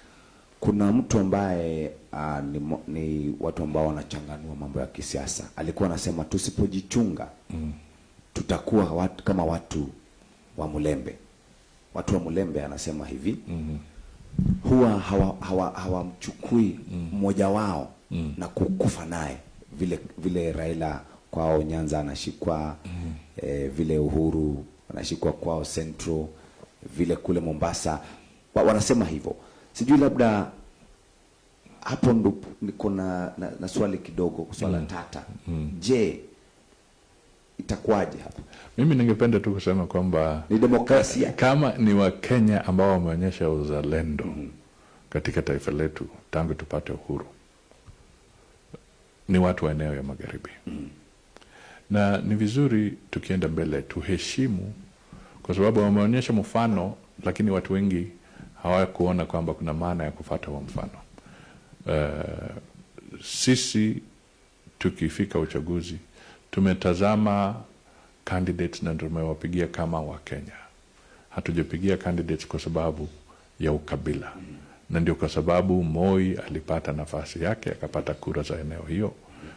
kuna mtu ambaye uh, ni, ni watu ambao wanachanganua mambo ya kisiasa alikuwa anasema tusipojichunga mm. -hmm. tutakuwa watu, kama watu wa Mulembe watu wa Mulembe anasema hivi mm-hmm. huwa hawamchukui hawa, hawa mmoja wao mm. na kukufa naye vile vile Raila kwao Nyanza anashikwa mm. eh, vile Uhuru anashikwa kwao Central vile kule Mombasa wa, wanasema hivyo sijui labda hapo ndo niko na, na, na swali kidogo swala mm. tata mm. je itakuwaje hapo? mimi ningependa tu kusema kwamba ni demokrasia kama ni wakenya ambao wameonyesha uzalendo mm. katika taifa letu tangu tupate uhuru ni watu wa eneo ya magharibi na ni vizuri tukienda mbele tuheshimu kwa sababu wameonyesha mfano lakini watu wengi hawakuona kwamba kuna maana ya kufata huo mfano. Uh, sisi tukifika uchaguzi tumetazama candidates na tumewapigia kama wakenya hatujapigia candidates kwa sababu ya ukabila. Na ndio kwa sababu moi alipata nafasi yake akapata kura za eneo hiyo.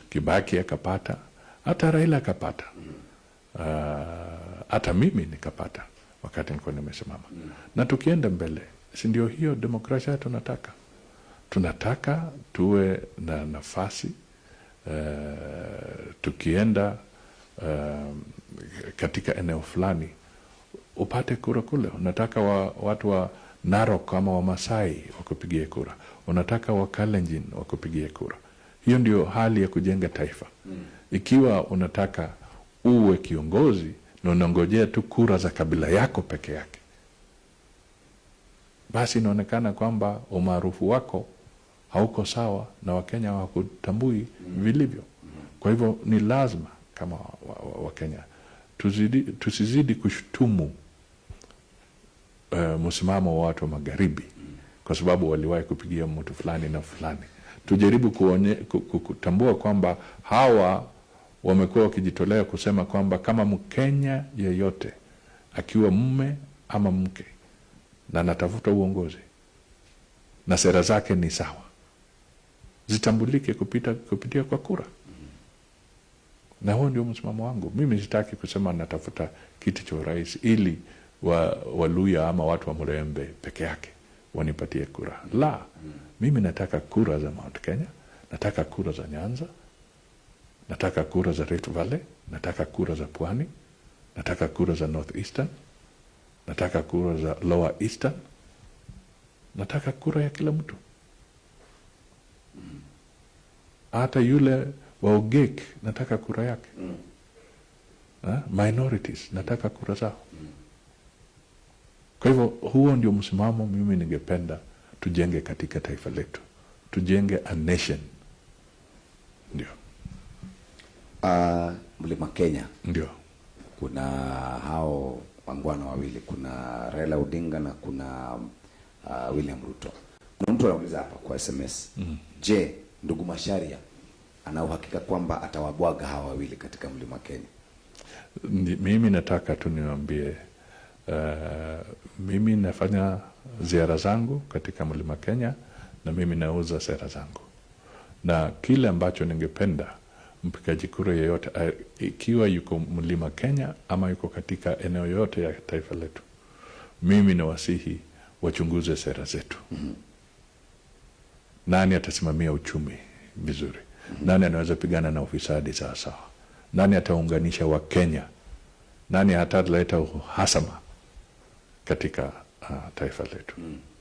Kibaki akapata hata raila akapata hata uh, mimi nikapata wakati nilikuwa nimesimama na tukienda mbele si ndio hiyo demokrasia tunataka tunataka tuwe na nafasi uh, tukienda uh, katika eneo fulani upate kura kule. Unataka wa, watu wa Narok ama Wamasai wakupigie kura, unataka Wakalenjin wakupigie kura. Hiyo ndio hali ya kujenga taifa. Ikiwa unataka uwe kiongozi na unangojea tu kura za kabila yako peke yake, basi inaonekana kwamba umaarufu wako hauko sawa na Wakenya hawakutambui vilivyo. Kwa hivyo ni lazima kama Wakenya wa, wa tuzidi, tusizidi kushutumu uh, msimamo wa watu wa magharibi kwa sababu waliwahi kupigia mtu fulani na fulani. Tujaribu kuonye, kutambua kwamba hawa wamekuwa wakijitolea kusema kwamba kama Mkenya yeyote akiwa mme ama mke na anatafuta uongozi na sera zake ni sawa, zitambulike kupita, kupitia kwa kura na huo ndio msimamo wangu. Mimi sitaki kusema natafuta kiti cha urais ili wa Waluya ama watu wa Mrembe peke yake wanipatie kura. La, mimi nataka kura za Mount Kenya, nataka kura za Nyanza, nataka kura za Rift Valley, nataka kura za Pwani, nataka kura za North Eastern, nataka kura za Lower Eastern, nataka kura ya kila mtu, hata yule wa Ogek nataka kura yake. Ha? minorities nataka kura zao. Kwa hivyo huo ndio msimamo mimi ningependa tujenge katika taifa letu. Tujenge a nation. Ndio uh, mlima Kenya. Ndio. Kuna hao wangwana wawili kuna Raila Odinga na kuna uh, William Ruto. Kuna mtu anauliza hapa kwa SMS mm. je ndugu Masharia ana uhakika kwamba atawabwaga hawa wawili katika mlima Kenya? Mimi nataka tu niwaambie, uh, mimi nafanya ziara zangu katika mlima Kenya na mimi nauza sera zangu, na kile ambacho ningependa mpigaji kura yeyote ikiwa yuko mlima Kenya ama yuko katika eneo yote ya taifa letu, mimi nawasihi wachunguze sera zetu. mm -hmm. Nani atasimamia uchumi vizuri? mm -hmm. Nani anaweza pigana na ufisadi sawasawa? sawa? Nani ataunganisha Wakenya? Nani hataleta uhasama katika uh, taifa letu? mm -hmm.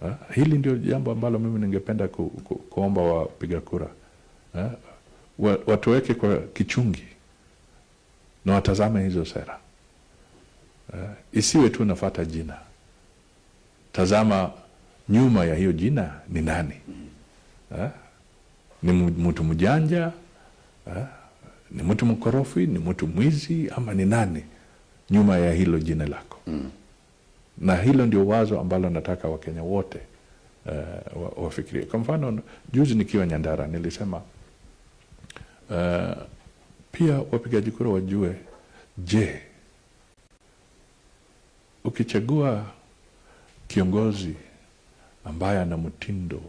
Ha? hili ndio jambo ambalo mimi ningependa ku, ku, kuomba wapiga kura uh, watuweke kwa kichungi na watazame hizo sera uh, isiwe tu nafata jina. Tazama nyuma ya hiyo jina ni nani? uh, ni mtu mjanja Uh, ni mtu mkorofi, ni mtu mwizi ama ni nani nyuma ya hilo jina lako? mm. na hilo ndio wazo ambalo nataka Wakenya wote uh, wafikirie. Kwa mfano, juzi nikiwa Nyandara nilisema uh, pia wapigaji kura wajue, je, ukichagua kiongozi ambaye ana mtindo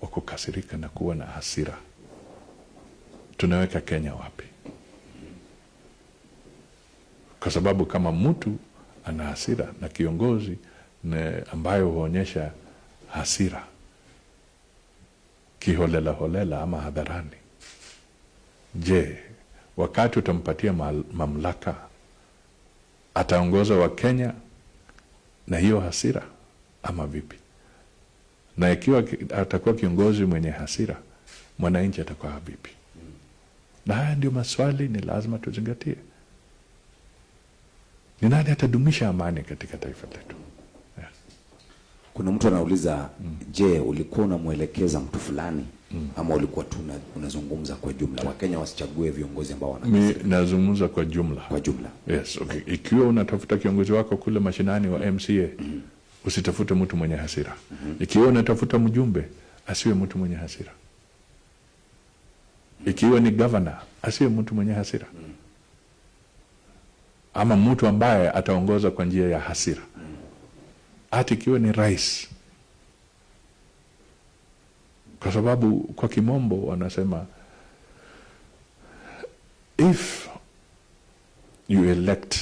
wa kukasirika na kuwa na hasira, tunaweka Kenya wapi? Kwa sababu kama mtu ana hasira na kiongozi ne ambayo huonyesha hasira kiholela holela ama hadharani, je, wakati utampatia mamlaka ataongoza Wakenya na hiyo hasira ama vipi? na ikiwa atakuwa kiongozi mwenye hasira, mwananchi atakuwa vipi? Na haya ndio maswali ni lazima tuzingatie. Ni nani atadumisha amani katika taifa letu? Yeah. Kuna mtu anauliza mm. Je, ulikuwa unamwelekeza mtu fulani mm. ama ulikuwa tu unazungumza kwa jumla, Wakenya wasichague viongozi ambao wana Mi nazungumza kwa jumla, kwa jumla. Yes, okay. Ikiwa unatafuta kiongozi wako kule mashinani wa MCA mm. usitafute mtu mwenye hasira mm -hmm. Ikiwa unatafuta mjumbe asiwe mtu mwenye hasira. Ikiwa ni gavana asiwe mtu mwenye hasira mm. ama mtu ambaye ataongoza kwa njia ya hasira mm. hata ikiwa ni rais, kwa sababu kwa kimombo wanasema if you elect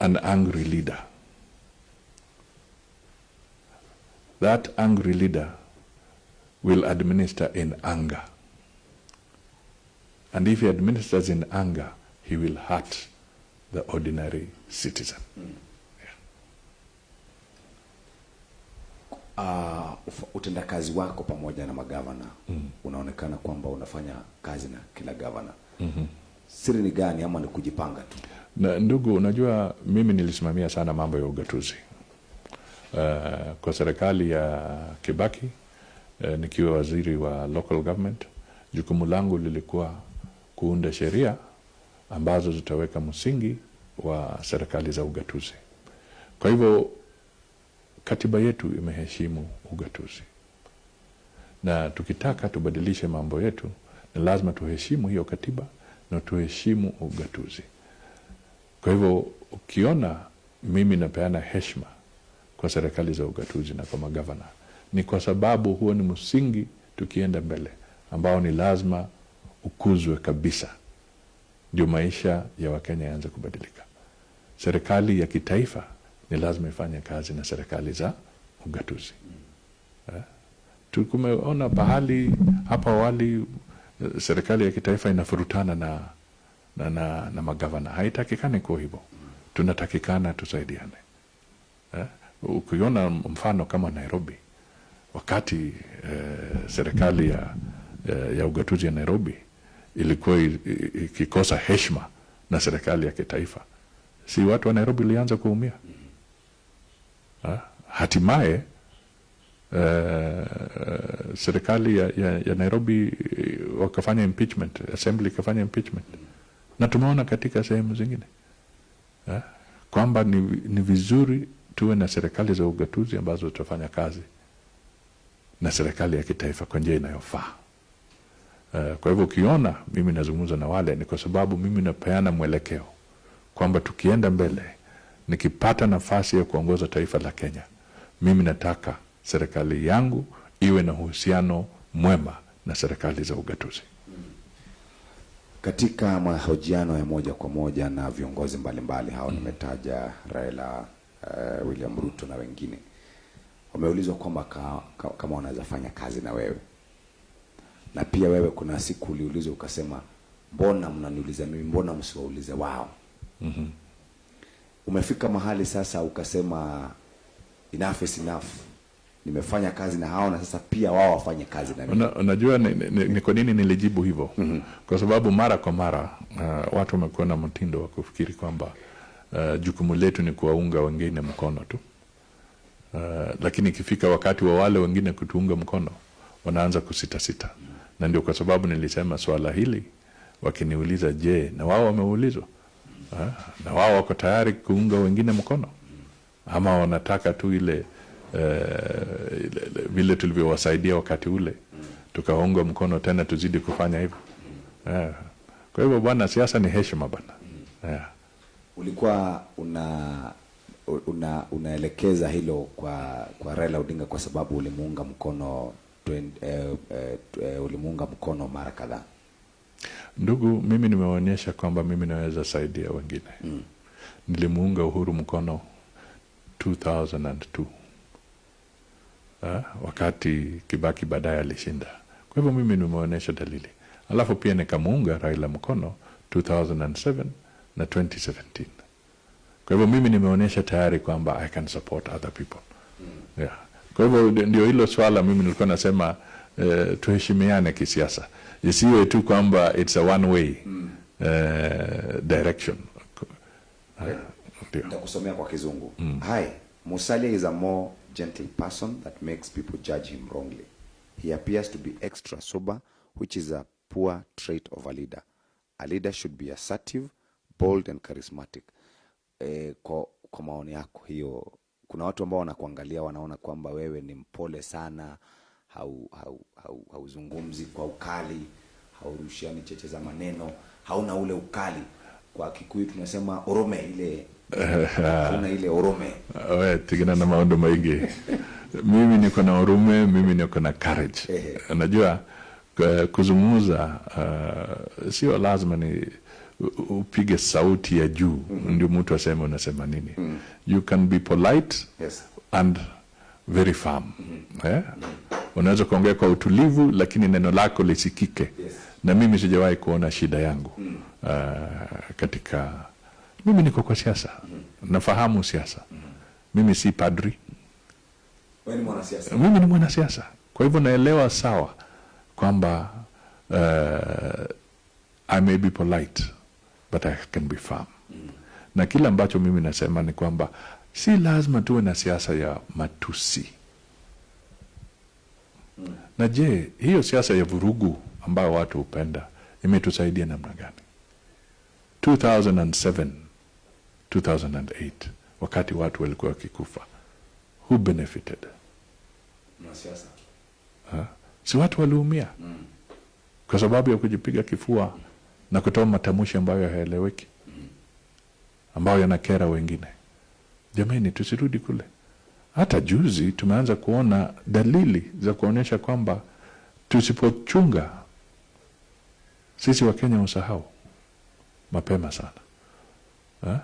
an angry leader that angry leader will administer in anger. And if he administers in anger, he will hurt the ordinary citizen. Uh, utendakazi wako pamoja na magavana mm. unaonekana kwamba unafanya kazi na kila gavana mm-hmm. siri ni gani ama ni kujipanga tu Na ndugu, unajua mimi nilisimamia sana mambo ya ugatuzi uh, kwa serikali ya Kibaki uh, nikiwa waziri wa local government. Jukumu langu lilikuwa kuunda sheria ambazo zitaweka msingi wa serikali za ugatuzi. Kwa hivyo katiba yetu imeheshimu ugatuzi, na tukitaka tubadilishe mambo yetu ni lazima tuheshimu hiyo katiba na tuheshimu ugatuzi. Kwa hivyo ukiona mimi napeana heshma kwa serikali za ugatuzi na kwa magavana, ni kwa sababu huo ni msingi tukienda mbele, ambao ni lazima ukuzwe kabisa, ndio maisha ya Wakenya yaanze kubadilika. Serikali ya kitaifa ni lazima ifanye kazi na serikali za ugatuzi. Eh? Tukumeona pahali hapa awali eh, serikali ya kitaifa inafurutana na, na, na, na magavana. Haitakikani kuwa hivyo, tunatakikana tusaidiane. Eh? Ukiona mfano kama Nairobi, wakati eh, serikali ya, eh, ya ugatuzi ya Nairobi ilikuwa ikikosa heshima na serikali ya kitaifa, si watu wa Nairobi ilianza kuumia? Ha? Hatimaye uh, serikali ya, ya, ya Nairobi eh, wakafanya impeachment, assembly ikafanya impeachment, na tumeona katika sehemu zingine uh, kwamba ni, ni vizuri tuwe na serikali za ugatuzi ambazo zitafanya kazi na serikali ya kitaifa kwa njia inayofaa. Uh, kwa hivyo ukiona mimi nazungumza na wale ni kwa sababu mimi napeana mwelekeo kwamba tukienda mbele, nikipata nafasi ya kuongoza taifa la Kenya, mimi nataka serikali yangu iwe na uhusiano mwema na serikali za ugatuzi. katika mahojiano ya moja kwa moja na viongozi mbalimbali hao nimetaja Raila uh, William Ruto na wengine wameulizwa kwamba ka, ka, kama wanaweza fanya kazi na wewe na pia wewe kuna siku uliulizwa ukasema mbona mnaniuliza mimi mbona msiwaulize wao mm-hmm. Umefika mahali sasa ukasema enough is enough. Nimefanya kazi na hao na sasa pia wao wafanye kazi na mimi. Una, unajua ni, ni, ni kwa nini nilijibu hivyo? mm-hmm. Kwa sababu mara kwa mara uh, watu wamekuwa na mtindo wa kufikiri kwamba uh, jukumu letu ni kuwaunga wengine mkono tu. Uh, lakini ikifika wakati wa wale wengine kutuunga mkono wanaanza kusitasita, na ndio kwa sababu nilisema swala hili wakiniuliza, je, na wao wameulizwa na wao wako tayari kuunga wengine mkono ama wanataka tu ile ile- vile tulivyowasaidia wakati ule tukaunga mkono tena tuzidi kufanya hivyo yeah. Kwa hivyo bwana, siasa ni heshima bwana yeah. ulikuwa una una unaelekeza hilo kwa kwa Raila Odinga kwa sababu ulimuunga mkono twen- eh, eh, eh, ulimuunga mkono mara kadhaa Ndugu, mimi nimeonyesha kwamba mimi naweza saidia wengine mm. Nilimuunga Uhuru mkono 2002 ha? wakati Kibaki baadaye alishinda. Kwa hivyo mimi nimeonyesha dalili, alafu pia nikamuunga Raila mkono 2007 na 2017. Kwa hivyo mimi nimeonyesha tayari kwamba I can support other people yeah. Kwa hivyo ndio hilo swala mimi nilikuwa nasema eh, tuheshimiane kisiasa, isiwe tu kwamba it's a one way uh, direction. Ndio. nitakusomea kwa kizungu. Hi musalia is a more gentle person that makes people judge him wrongly. He appears to be extra sober which is a poor trait of a leader. A leader should be assertive bold and charismatic. E, kwa, kwa maoni yako hiyo kuna watu ambao wanakuangalia wanaona kwamba wewe ni mpole sana hauzungumzi hau, hau, hau kwa ukali haurushiani cheche za maneno hauna ule ukali. Kwa kikuyu tunasema orome ile hauna ile orome. We tigana na maondo maingi. Mimi niko na urume mimi niko na courage. Unajua kuzungumza uh, sio lazima ni upige sauti ya juu mm -hmm. ndio mtu aseme unasema nini. Mm. you can be polite yes. and very firm eh? unaweza kuongea kwa utulivu lakini neno lako lisikike Yes. na mimi sijawahi kuona shida yangu mm. uh, katika mimi niko kwa siasa mm. nafahamu siasa mm. mimi si padri ni mwanasiasa. mimi ni mwanasiasa kwa hivyo naelewa sawa kwamba uh, i may be polite but i can be firm mm. na kile ambacho mimi nasema ni kwamba si lazima tuwe na siasa ya matusi. Na je hiyo siasa ya vurugu ambayo watu hupenda imetusaidia namna gani? 2007 2008 wakati watu walikuwa wakikufa who benefited? Si watu waliumia? Kwa sababu ya kujipiga kifua na kutoa matamshi ambayo hayaeleweki? Ambayo yanakera wengine jamani tusirudi kule hata juzi tumeanza kuona dalili za kuonyesha kwamba tusipochunga sisi wakenya usahau mapema sana ha?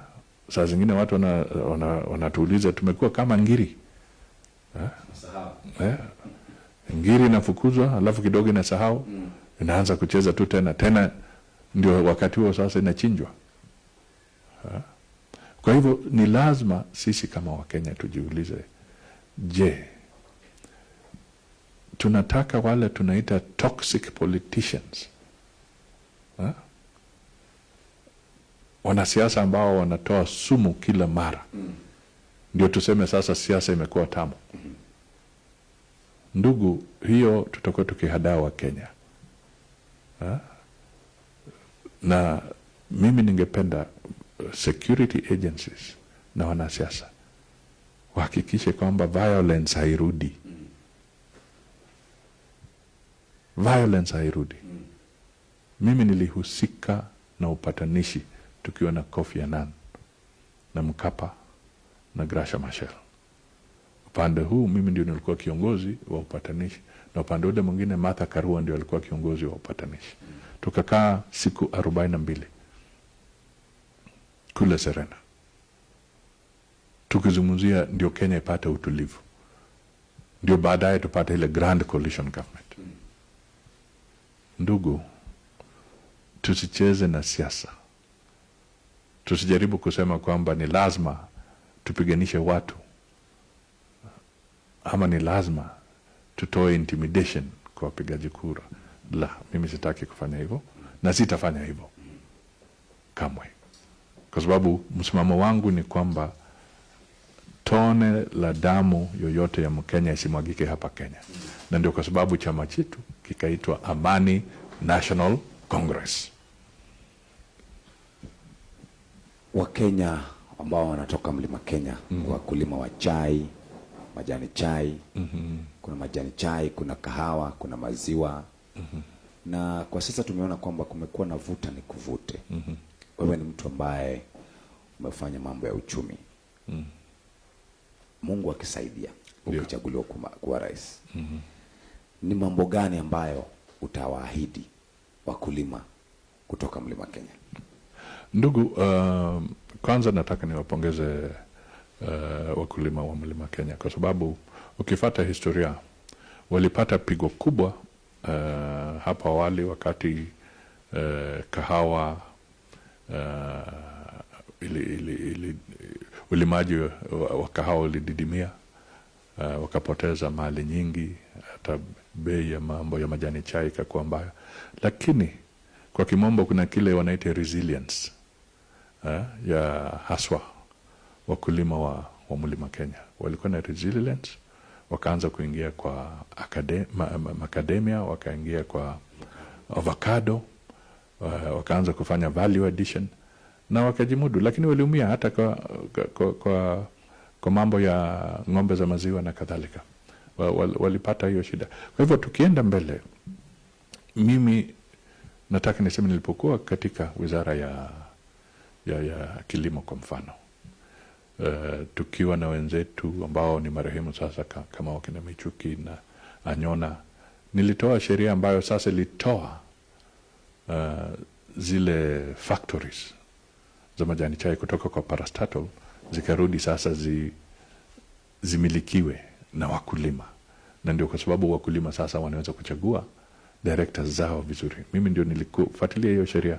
saa zingine watu wanatuuliza wana, wana tumekuwa kama ngiri ha? Ha? ngiri inafukuzwa alafu kidogo inasahau mm. inaanza kucheza tu tena tena ndio wakati huo sasa inachinjwa Ha? Kwa hivyo ni lazima sisi kama wakenya tujiulize je tunataka wale tunaita toxic politicians ha? wanasiasa ambao wanatoa sumu kila mara ndio tuseme sasa siasa imekuwa tamu ndugu hiyo tutakuwa tukihadaa wa kenya ha? na mimi ningependa security agencies na wanasiasa. Wahakikishe kwamba violence hairudi. Violence hairudi. Mimi nilihusika na upatanishi tukiwa na Kofi Annan na Mkapa na Grasha Machel. Upande huu mimi ndio nilikuwa kiongozi wa upatanishi na upande ule mwingine Martha Karua ndio alikuwa kiongozi wa upatanishi. Tukakaa siku arobaini na mbili kule Serena. Tukizungumzia ndio Kenya ipate utulivu. Ndio baadaye tupate ile grand coalition government. Ndugu tusicheze na siasa. Tusijaribu kusema kwamba ni lazima tupiganishe watu. Ama ni lazima tutoe intimidation kwa wapigaji kura. La mimi sitaki kufanya hivyo na sitafanya hivyo kamwe kwa sababu msimamo wangu ni kwamba tone la damu yoyote ya mkenya isimwagike hapa kenya na ndio kwa sababu chama chetu kikaitwa amani national congress Wakenya ambao wanatoka mlima Kenya, mm. wakulima wa chai, majani chai, mm -hmm. kuna majani chai, kuna kahawa, kuna maziwa mm -hmm. na kwa sasa tumeona kwamba kumekuwa na vuta ni kuvute. Wewe ni mtu ambaye umefanya mambo ya uchumi. mm. Mungu akisaidia ukichaguliwa kuwa rais, mm-hmm. ni mambo gani ambayo utawaahidi wakulima kutoka mlima Kenya? Ndugu, uh, kwanza nataka niwapongeze uh, wakulima wa mlima Kenya kwa sababu ukifata historia walipata pigo kubwa uh, hapa awali wakati uh, kahawa uh, ili, ili, ili, ulimaji wa, wa kahawa ulididimia uh, wakapoteza mali nyingi, hata bei ya mambo ya majani chai ikakuwa mbaya, lakini kwa kimombo kuna kile wanaita resilience uh, ya haswa wakulima wa, wa mlima Kenya. Walikuwa na resilience, wakaanza kuingia kwa akade, ma, ma, makademia, wakaingia kwa avocado wakaanza kufanya value addition na wakajimudu, lakini waliumia hata kwa, kwa, kwa, kwa, mambo ya ng'ombe za maziwa na kadhalika, wa, wa, walipata hiyo shida. Kwa hivyo tukienda mbele, mimi nataka niseme nilipokuwa katika wizara ya, ya, ya kilimo kwa mfano uh, tukiwa na wenzetu ambao ni marehemu sasa ka, kama wakina Michuki na Anyona, nilitoa sheria ambayo sasa ilitoa uh, zile factories za majani chai kutoka kwa parastatal zikarudi sasa zi, zimilikiwe na wakulima, na ndio kwa sababu wakulima sasa wanaweza kuchagua directors zao vizuri. Mimi ndio nilikufuatilia hiyo sheria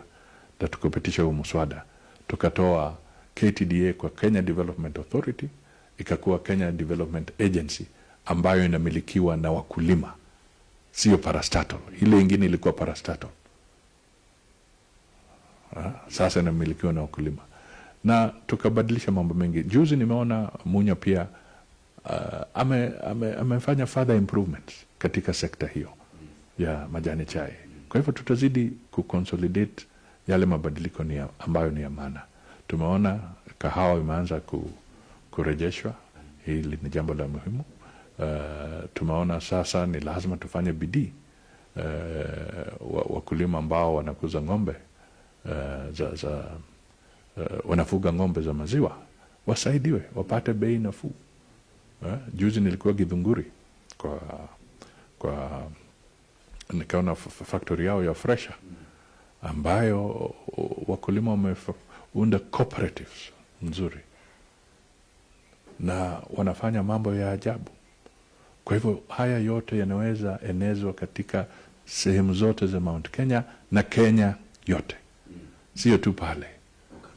na tukapitisha huo mswada, tukatoa KTDA kwa Kenya Development Authority, ikakuwa Kenya Development Agency ambayo inamilikiwa na wakulima, sio parastatal. Ile ingine ilikuwa parastatal. Sasa inamilikiwa na wakulima na tukabadilisha mambo mengi. Juzi nimeona Munya pia uh, ame, ame, amefanya further improvements katika sekta hiyo ya majani chai. Kwa hivyo tutazidi kuconsolidate yale mabadiliko ni ya, ambayo ni ya maana. Tumeona kahawa imeanza ku, kurejeshwa, hili ni jambo la muhimu. Uh, tumeona sasa ni lazima tufanye bidii uh, wakulima ambao wanakuza ng'ombe uh, za, za uh, wanafuga ng'ombe za maziwa wasaidiwe wapate bei nafuu. Uh, juzi nilikuwa Githunguri kwa kwa nikaona factory yao ya fresha ambayo wakulima wameunda cooperatives nzuri na wanafanya mambo ya ajabu. Kwa hivyo haya yote yanaweza enezwa katika sehemu zote za Mount Kenya na Kenya yote, sio tu pale,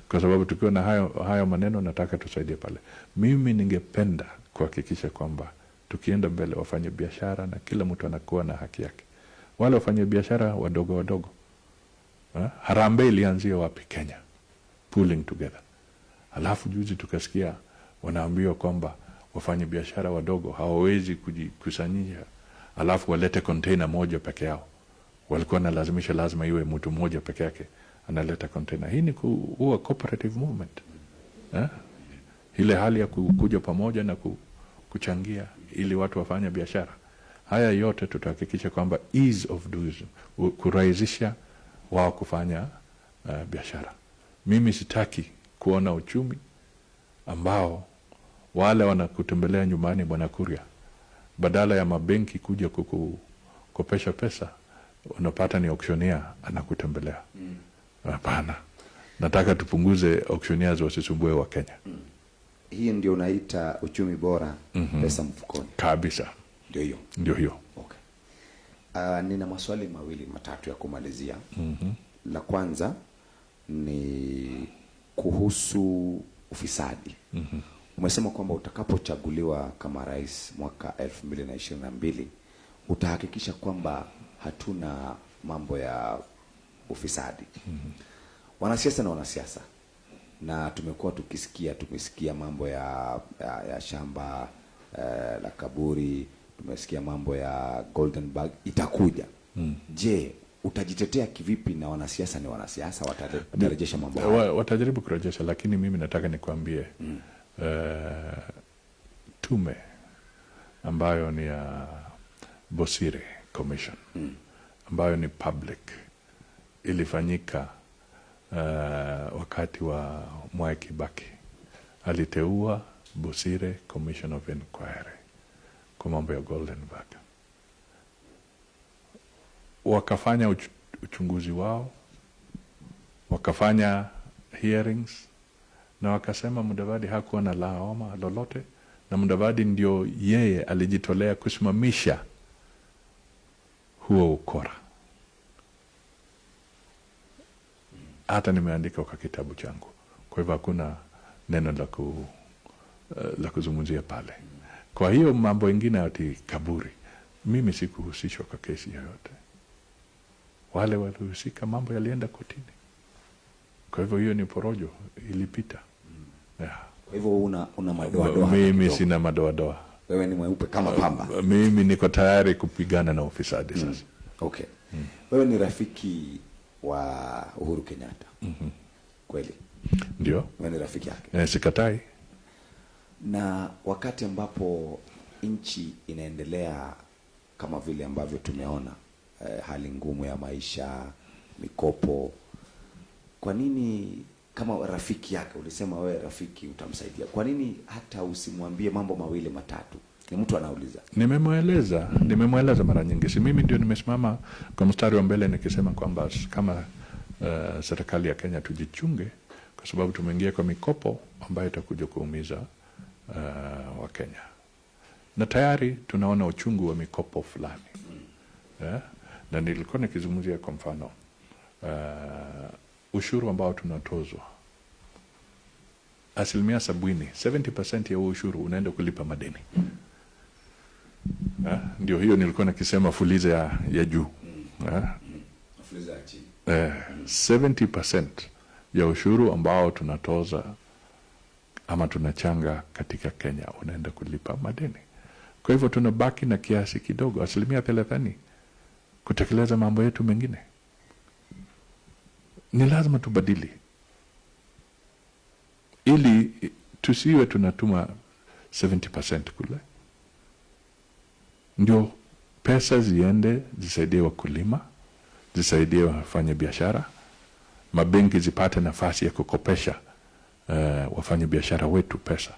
kwa sababu tukiwa na hayo, hayo maneno nataka tusaidie pale. Mimi ningependa kuhakikisha kwamba tukienda mbele, wafanye biashara na kila mtu anakuwa na haki yake. Wale wafanye biashara wadogo wadogo ha? Harambee ilianzia wapi? Kenya, pulling together. Alafu juzi tukasikia wanaambiwa kwamba wafanye biashara wadogo hawawezi kujikusanyisha, alafu walete container moja peke yao. Walikuwa nalazimisha lazima iwe mtu mmoja peke yake analeta container. Hii ni kuwa cooperative movement eh? Ile hali ya kuja pamoja na kuchangia ili watu wafanye biashara. Haya yote tutahakikisha kwamba ease of doing, kurahisisha wao kufanya uh, biashara. Mimi sitaki kuona uchumi ambao wale wanakutembelea nyumbani, Bwana Kuria, badala ya mabenki kuja kukukopesha pesa, unapata ni auctioneer anakutembelea. Hapana. Nataka tupunguze auctioneers wasisumbue wa Kenya. Mm. Hii ndio unaita uchumi bora, mm -hmm. Pesa mfukoni kabisa, ndio hiyo, ndio hiyo. Okay. Uh, nina maswali mawili matatu ya kumalizia. mm -hmm. La kwanza ni kuhusu ufisadi. mm -hmm. Umesema kwamba utakapochaguliwa kama rais mwaka elfu mbili na ishirini na mbili utahakikisha kwamba hatuna mambo ya ufisadi. mm -hmm. Wanasiasa na wanasiasa, na tumekuwa tukisikia tumesikia mambo ya, ya, ya shamba eh, la kaburi, tumesikia mambo ya Golden Bag itakuja. mm. Je, utajitetea kivipi? Na wanasiasa ni wanasiasa, watarejesha mambo haya? Watajaribu kurejesha, lakini mimi nataka nikwambie mm. Uh, tume ambayo ni ya Bosire Commission mm. ambayo ni public ilifanyika uh, wakati wa Mwai Kibaki aliteua Busire Commission of Inquiry kwa mambo ya Golden Bag, wakafanya uch uchunguzi wao, wakafanya hearings na wakasema Mudavadi hakuwa na lawama lolote, na Mudavadi ndio yeye alijitolea kusimamisha huo ukora. Hata nimeandika kwa kitabu changu, kwa hivyo hakuna neno la ku, uh, la kuzungumzia pale. Kwa hiyo mambo mengine ati kaburi, mimi sikuhusishwa kwa kesi yoyote. Wale walihusika, mambo yalienda kotini. Kwa hivyo hiyo ni porojo, ilipita. Yeah. Kwa hivyo una, una madoadoa? Mimi sina madoadoa. Wewe ni mweupe kama pamba? Mimi niko tayari kupigana na ufisadi sasa. Mm. Okay. Mm. Wewe ni rafiki wa Uhuru Kenyatta? mm -hmm. Kweli? Ndio. Ni rafiki yake? Eh, sikatai. Na wakati ambapo nchi inaendelea kama vile ambavyo tumeona eh, hali ngumu ya maisha, mikopo, kwa nini kama rafiki yake, ulisema wewe rafiki utamsaidia, kwa nini hata usimwambie mambo mawili matatu? Ni mtu anauliza. Nimemweleza, nimemweleza mara nyingi, si mimi ndio nimesimama kwa mstari wa mbele nikisema kwamba kama uh, serikali ya Kenya tujichunge, kwa sababu tumeingia kwa mikopo ambayo itakuja kuumiza uh, Wakenya na tayari tunaona uchungu wa mikopo fulani yeah? na nilikuwa nikizungumzia kwa mfano uh, ushuru ambao tunatozwa asilimia sabini 70% ya huo ushuru unaenda kulipa madeni? Ndio hiyo nilikuwa nikisema fuliza ya, ya juu yeah? eh, 70% ya ushuru ambao tunatoza ama tunachanga katika Kenya unaenda kulipa madeni. Kwa hivyo tunabaki na kiasi kidogo, asilimia thelathini, kutekeleza mambo yetu mengine. Ni lazima tubadili ili tusiwe tunatuma 70% kule, ndio pesa ziende zisaidie wakulima, zisaidie wafanya biashara, mabenki zipate nafasi ya kukopesha uh, wafanya biashara wetu pesa.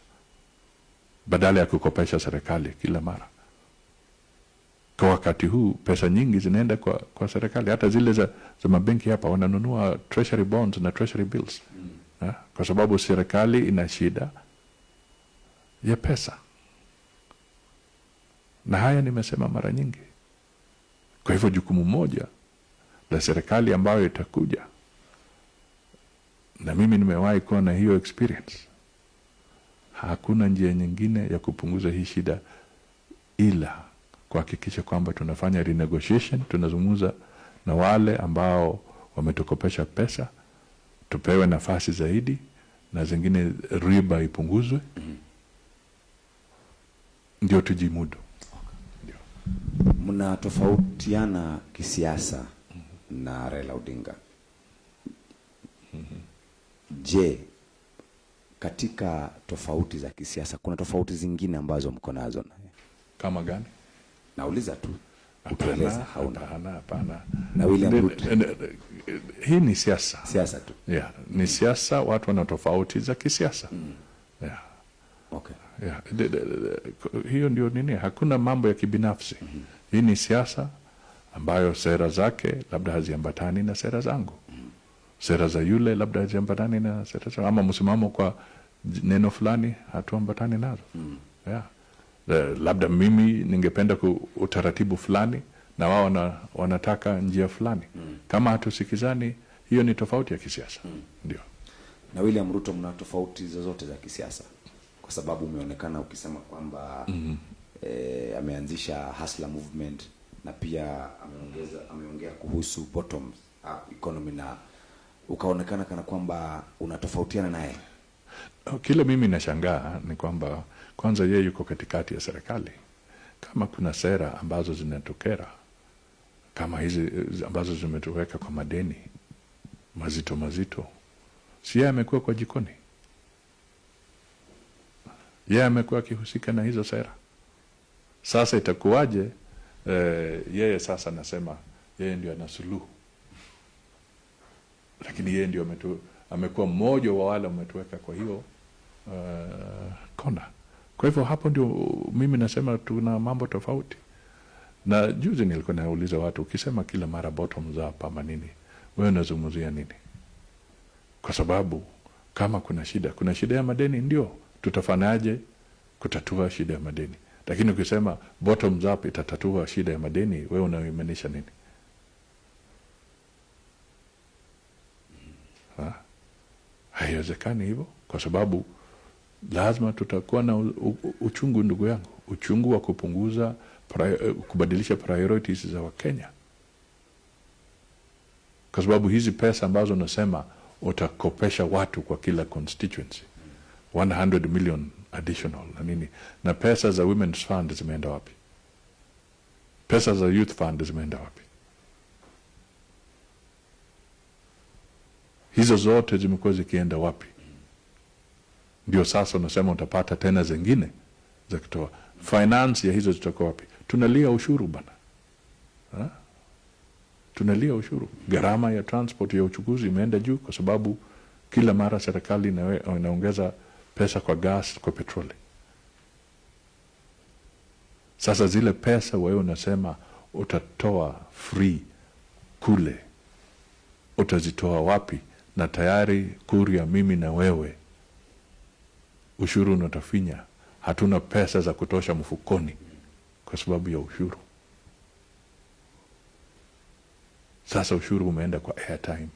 Badala ya kukopesha serikali kila mara. Kwa wakati huu pesa nyingi zinaenda kwa, kwa serikali, hata zile za, za mabenki hapa wananunua treasury bonds na treasury bills. Mm. kwa sababu serikali ina shida ya pesa, na haya nimesema mara nyingi. Kwa hivyo jukumu moja la serikali ambayo itakuja na mimi nimewahi kuwa na hiyo experience. Hakuna njia nyingine ya kupunguza hii shida ila kuhakikisha kwamba tunafanya renegotiation, tunazungumza na wale ambao wametukopesha pesa, tupewe nafasi zaidi na zingine riba ipunguzwe, ndio tujimudu. Mnatofautiana kisiasa na Raila Odinga. Je, katika tofauti za kisiasa kuna tofauti zingine ambazo mko nazo naye? Kama gani? Nauliza tu Hapana. Hauna hapana, hapana. Na William Ruto. Hii ni siasa siasa tu. yeah, ni siasa, watu wana tofauti za kisiasa Mm. yeah. Okay. Yeah. De, de, de, de, hiyo ndio nini, hakuna mambo ya kibinafsi. Hii ni siasa ambayo sera zake labda haziambatani na sera zangu, sera za yule labda haziambatani na sera zangu, ama msimamo kwa neno fulani hatuambatani nazo mm. yeah. Uh, labda mimi ningependa ku utaratibu fulani na wao wana, wanataka njia fulani. mm. Kama hatusikizani, hiyo ni tofauti ya kisiasa mm. ndio. Na William Ruto mna tofauti zozote za kisiasa? Kwa sababu umeonekana ukisema kwamba eh, ameanzisha Hustler movement na pia ameongeza ameongea kuhusu bottom up economy na ukaonekana kana kwamba unatofautiana naye. Kile mimi nashangaa ni kwamba kwanza yeye yuko katikati ya serikali. Kama kuna sera ambazo zinatokera kama hizi eh, ambazo zimetuweka kwa madeni mazito mazito, si yeye amekuwa kwa jikoni? Yeye amekuwa akihusika na hizo sera. Sasa itakuwaje? E, yeye sasa anasema yeye ndio ana suluhu, lakini yeye ndio amekuwa mmoja wa wale wametuweka kwa hiyo uh, kona. Kwa hivyo hapo ndio mimi nasema tuna mambo tofauti. Na juzi nilikuwa nauliza watu, ukisema kila mara bottoms up ama nini, wewe unazungumzia nini? Kwa sababu kama kuna shida, kuna shida ya madeni, ndio tutafanyaje kutatua shida ya madeni? Lakini ukisema bottoms up itatatua shida ya madeni, wewe unaimaanisha nini? Ha? Haiwezekani hivyo, kwa sababu lazima tutakuwa na uchungu, ndugu yangu, uchungu wa kupunguza eh, kubadilisha priorities za Wakenya, kwa sababu hizi pesa ambazo unasema utakopesha watu kwa kila constituency 100 million additional na nini, na pesa za women's fund zimeenda wapi? Pesa za youth fund zimeenda wapi? Hizo zote zimekuwa zikienda wapi? Ndio sasa unasema utapata tena zingine za kitoa finance ya hizo zitakuwa wapi? Tunalia ushuru bana, Ha? tunalia ushuru. Gharama ya transport ya uchukuzi imeenda juu kwa sababu kila mara serikali inaongeza pesa kwa gas, kwa petroli. Sasa zile pesa wewe unasema utatoa free kule, utazitoa wapi? Na tayari Kuria, mimi na wewe ushuru unatafinya hatuna pesa za kutosha mfukoni kwa sababu ya ushuru. Sasa ushuru umeenda kwa airtime,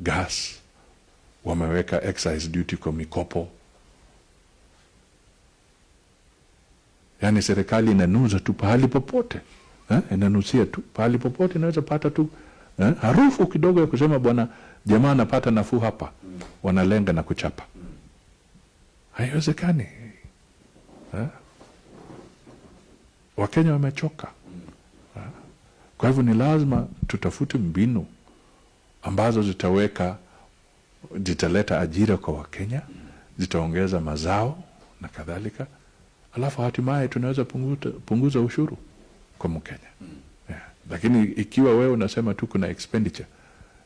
gas, wameweka excise duty kwa mikopo. Yaani serikali inanuza tu pahali popote eh? Inanusia tu pahali popote, inaweza pata tu eh? harufu kidogo ya kusema bwana jamaa anapata nafuu hapa, wanalenga na kuchapa. Haiwezekani eh? Wakenya wamechoka eh? Kwa hivyo ni lazima tutafute mbinu ambazo zitaweka zitaleta ajira kwa Wakenya, zitaongeza mazao na kadhalika, alafu hatimaye tunaweza punguza, punguza ushuru kwa Mkenya yeah. Lakini ikiwa wewe unasema tu kuna expenditure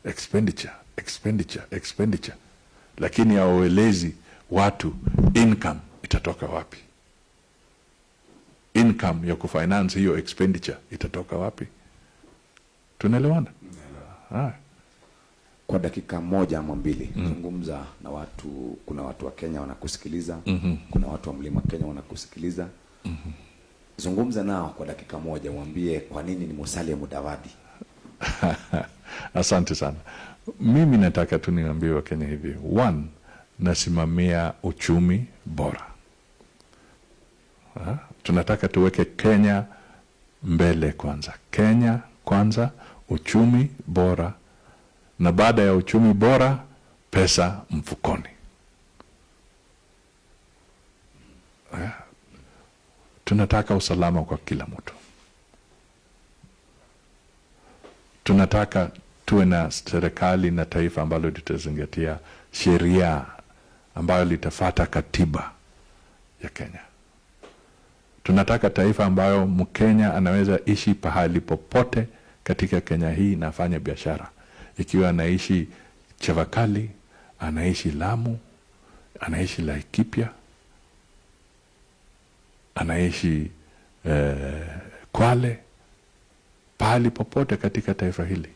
expenditure expenditure expenditure, lakini hauelezi watu income itatoka wapi, income ya kufinance hiyo expenditure itatoka wapi? Tunaelewana? Ah. Kwa dakika moja ama mbili mm. zungumza na watu. Kuna watu wa Kenya wanakusikiliza, mm -hmm. kuna watu wa mlima Kenya wanakusikiliza. mm -hmm. Zungumza nao kwa dakika moja, uambie kwa nini ni Musalia Mudavadi. Asante sana. Mimi nataka tu niambie Wakenya hivi, one, nasimamia uchumi bora ha? Tunataka tuweke Kenya mbele kwanza, Kenya kwanza, uchumi bora, na baada ya uchumi bora, pesa mfukoni. Tunataka usalama kwa kila mtu. Tunataka tuwe na serikali na taifa ambalo litazingatia sheria ambayo litafata katiba ya Kenya. Tunataka taifa ambayo Mkenya anaweza ishi pahali popote katika Kenya hii na afanye biashara, ikiwa anaishi Chavakali, anaishi Lamu, anaishi Laikipia, anaishi eh, Kwale, pahali popote katika taifa hili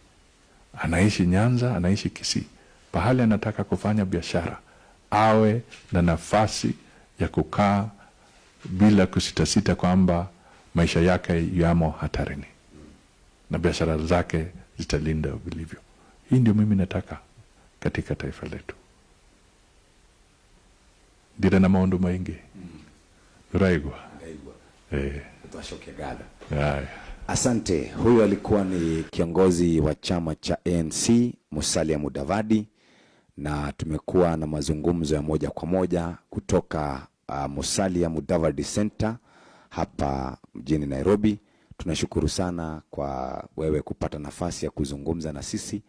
anaishi Nyanza, anaishi Kisii, pahali anataka kufanya biashara, awe na nafasi ya kukaa bila kusitasita kwamba maisha yake yamo hatarini na biashara zake zitalinda vilivyo. Hii ndio mimi nataka katika taifa letu. ndire na maundu maingi uraigwa eh, Twashoke gada. haya. Asante. Huyo alikuwa ni kiongozi wa chama cha ANC Musalia Mudavadi, na tumekuwa na mazungumzo ya moja kwa moja kutoka uh, Musalia Mudavadi Center hapa mjini Nairobi. Tunashukuru sana kwa wewe kupata nafasi ya kuzungumza na sisi,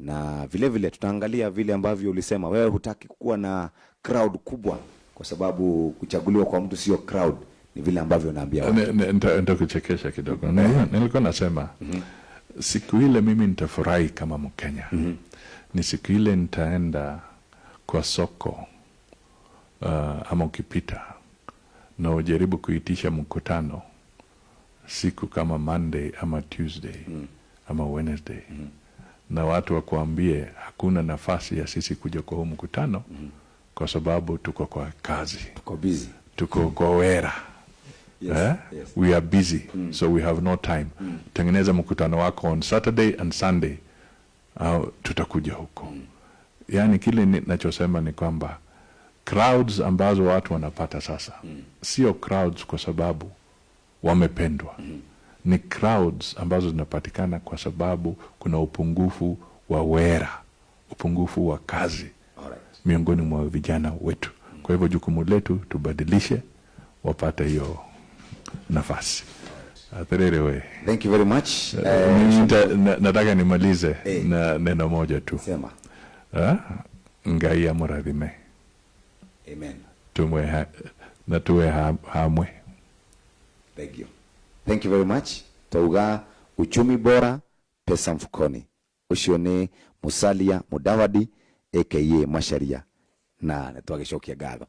na vile vile tutaangalia vile ambavyo ulisema wewe hutaki kuwa na crowd kubwa, kwa sababu kuchaguliwa kwa mtu sio crowd, ni vile ambavyo naambia nitakuchekesha kidogo. Nilikuwa- nilikuwa nasema siku ile mimi nitafurahi kama mkenya. Ni siku ile nitaenda kwa soko uh, ama ukipita na ujaribu kuitisha mkutano siku kama monday ama tuesday mm. ama wednesday na watu wakuambie hakuna nafasi ya sisi kuja kwa huu mkutano mm. kwa sababu tuko kwa kazi tuko, busy. tuko kwa wera Yes, eh? yes. we are busy mm. so we have no time mm. tengeneza mkutano wako on saturday and sunday au tutakuja huko mm. yaani kile ninachosema ni kwamba crowds ambazo watu wanapata sasa mm. sio crowds kwa sababu wamependwa ni crowds ambazo zinapatikana kwa sababu kuna upungufu wa wera upungufu wa kazi Alright. miongoni mwa vijana wetu. Kwa hivyo jukumu letu tubadilishe, wapate hiyo nafasi. Atherere we Thank you very much. Uh, Eh, na- nataka nimalize hey. na neno moja tu sema Ha? ngai amurathime amen. tumwe ha, na tuwe ha, hamwe Thank you. Thank you very much. Tauga uchumi bora pesa mfukoni. Ucio ni Musalia Mudavadi aka Macharia na nä twagicokia ngatho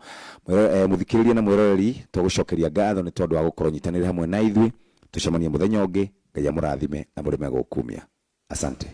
eh, muthikiriria na mwiroreri twagucokeria ngatho nä tondå wa gå korwo nyitanä hamwe na ithuĩ. Tũcemanie å ngä ngai amũrathime na murime gũkumia asante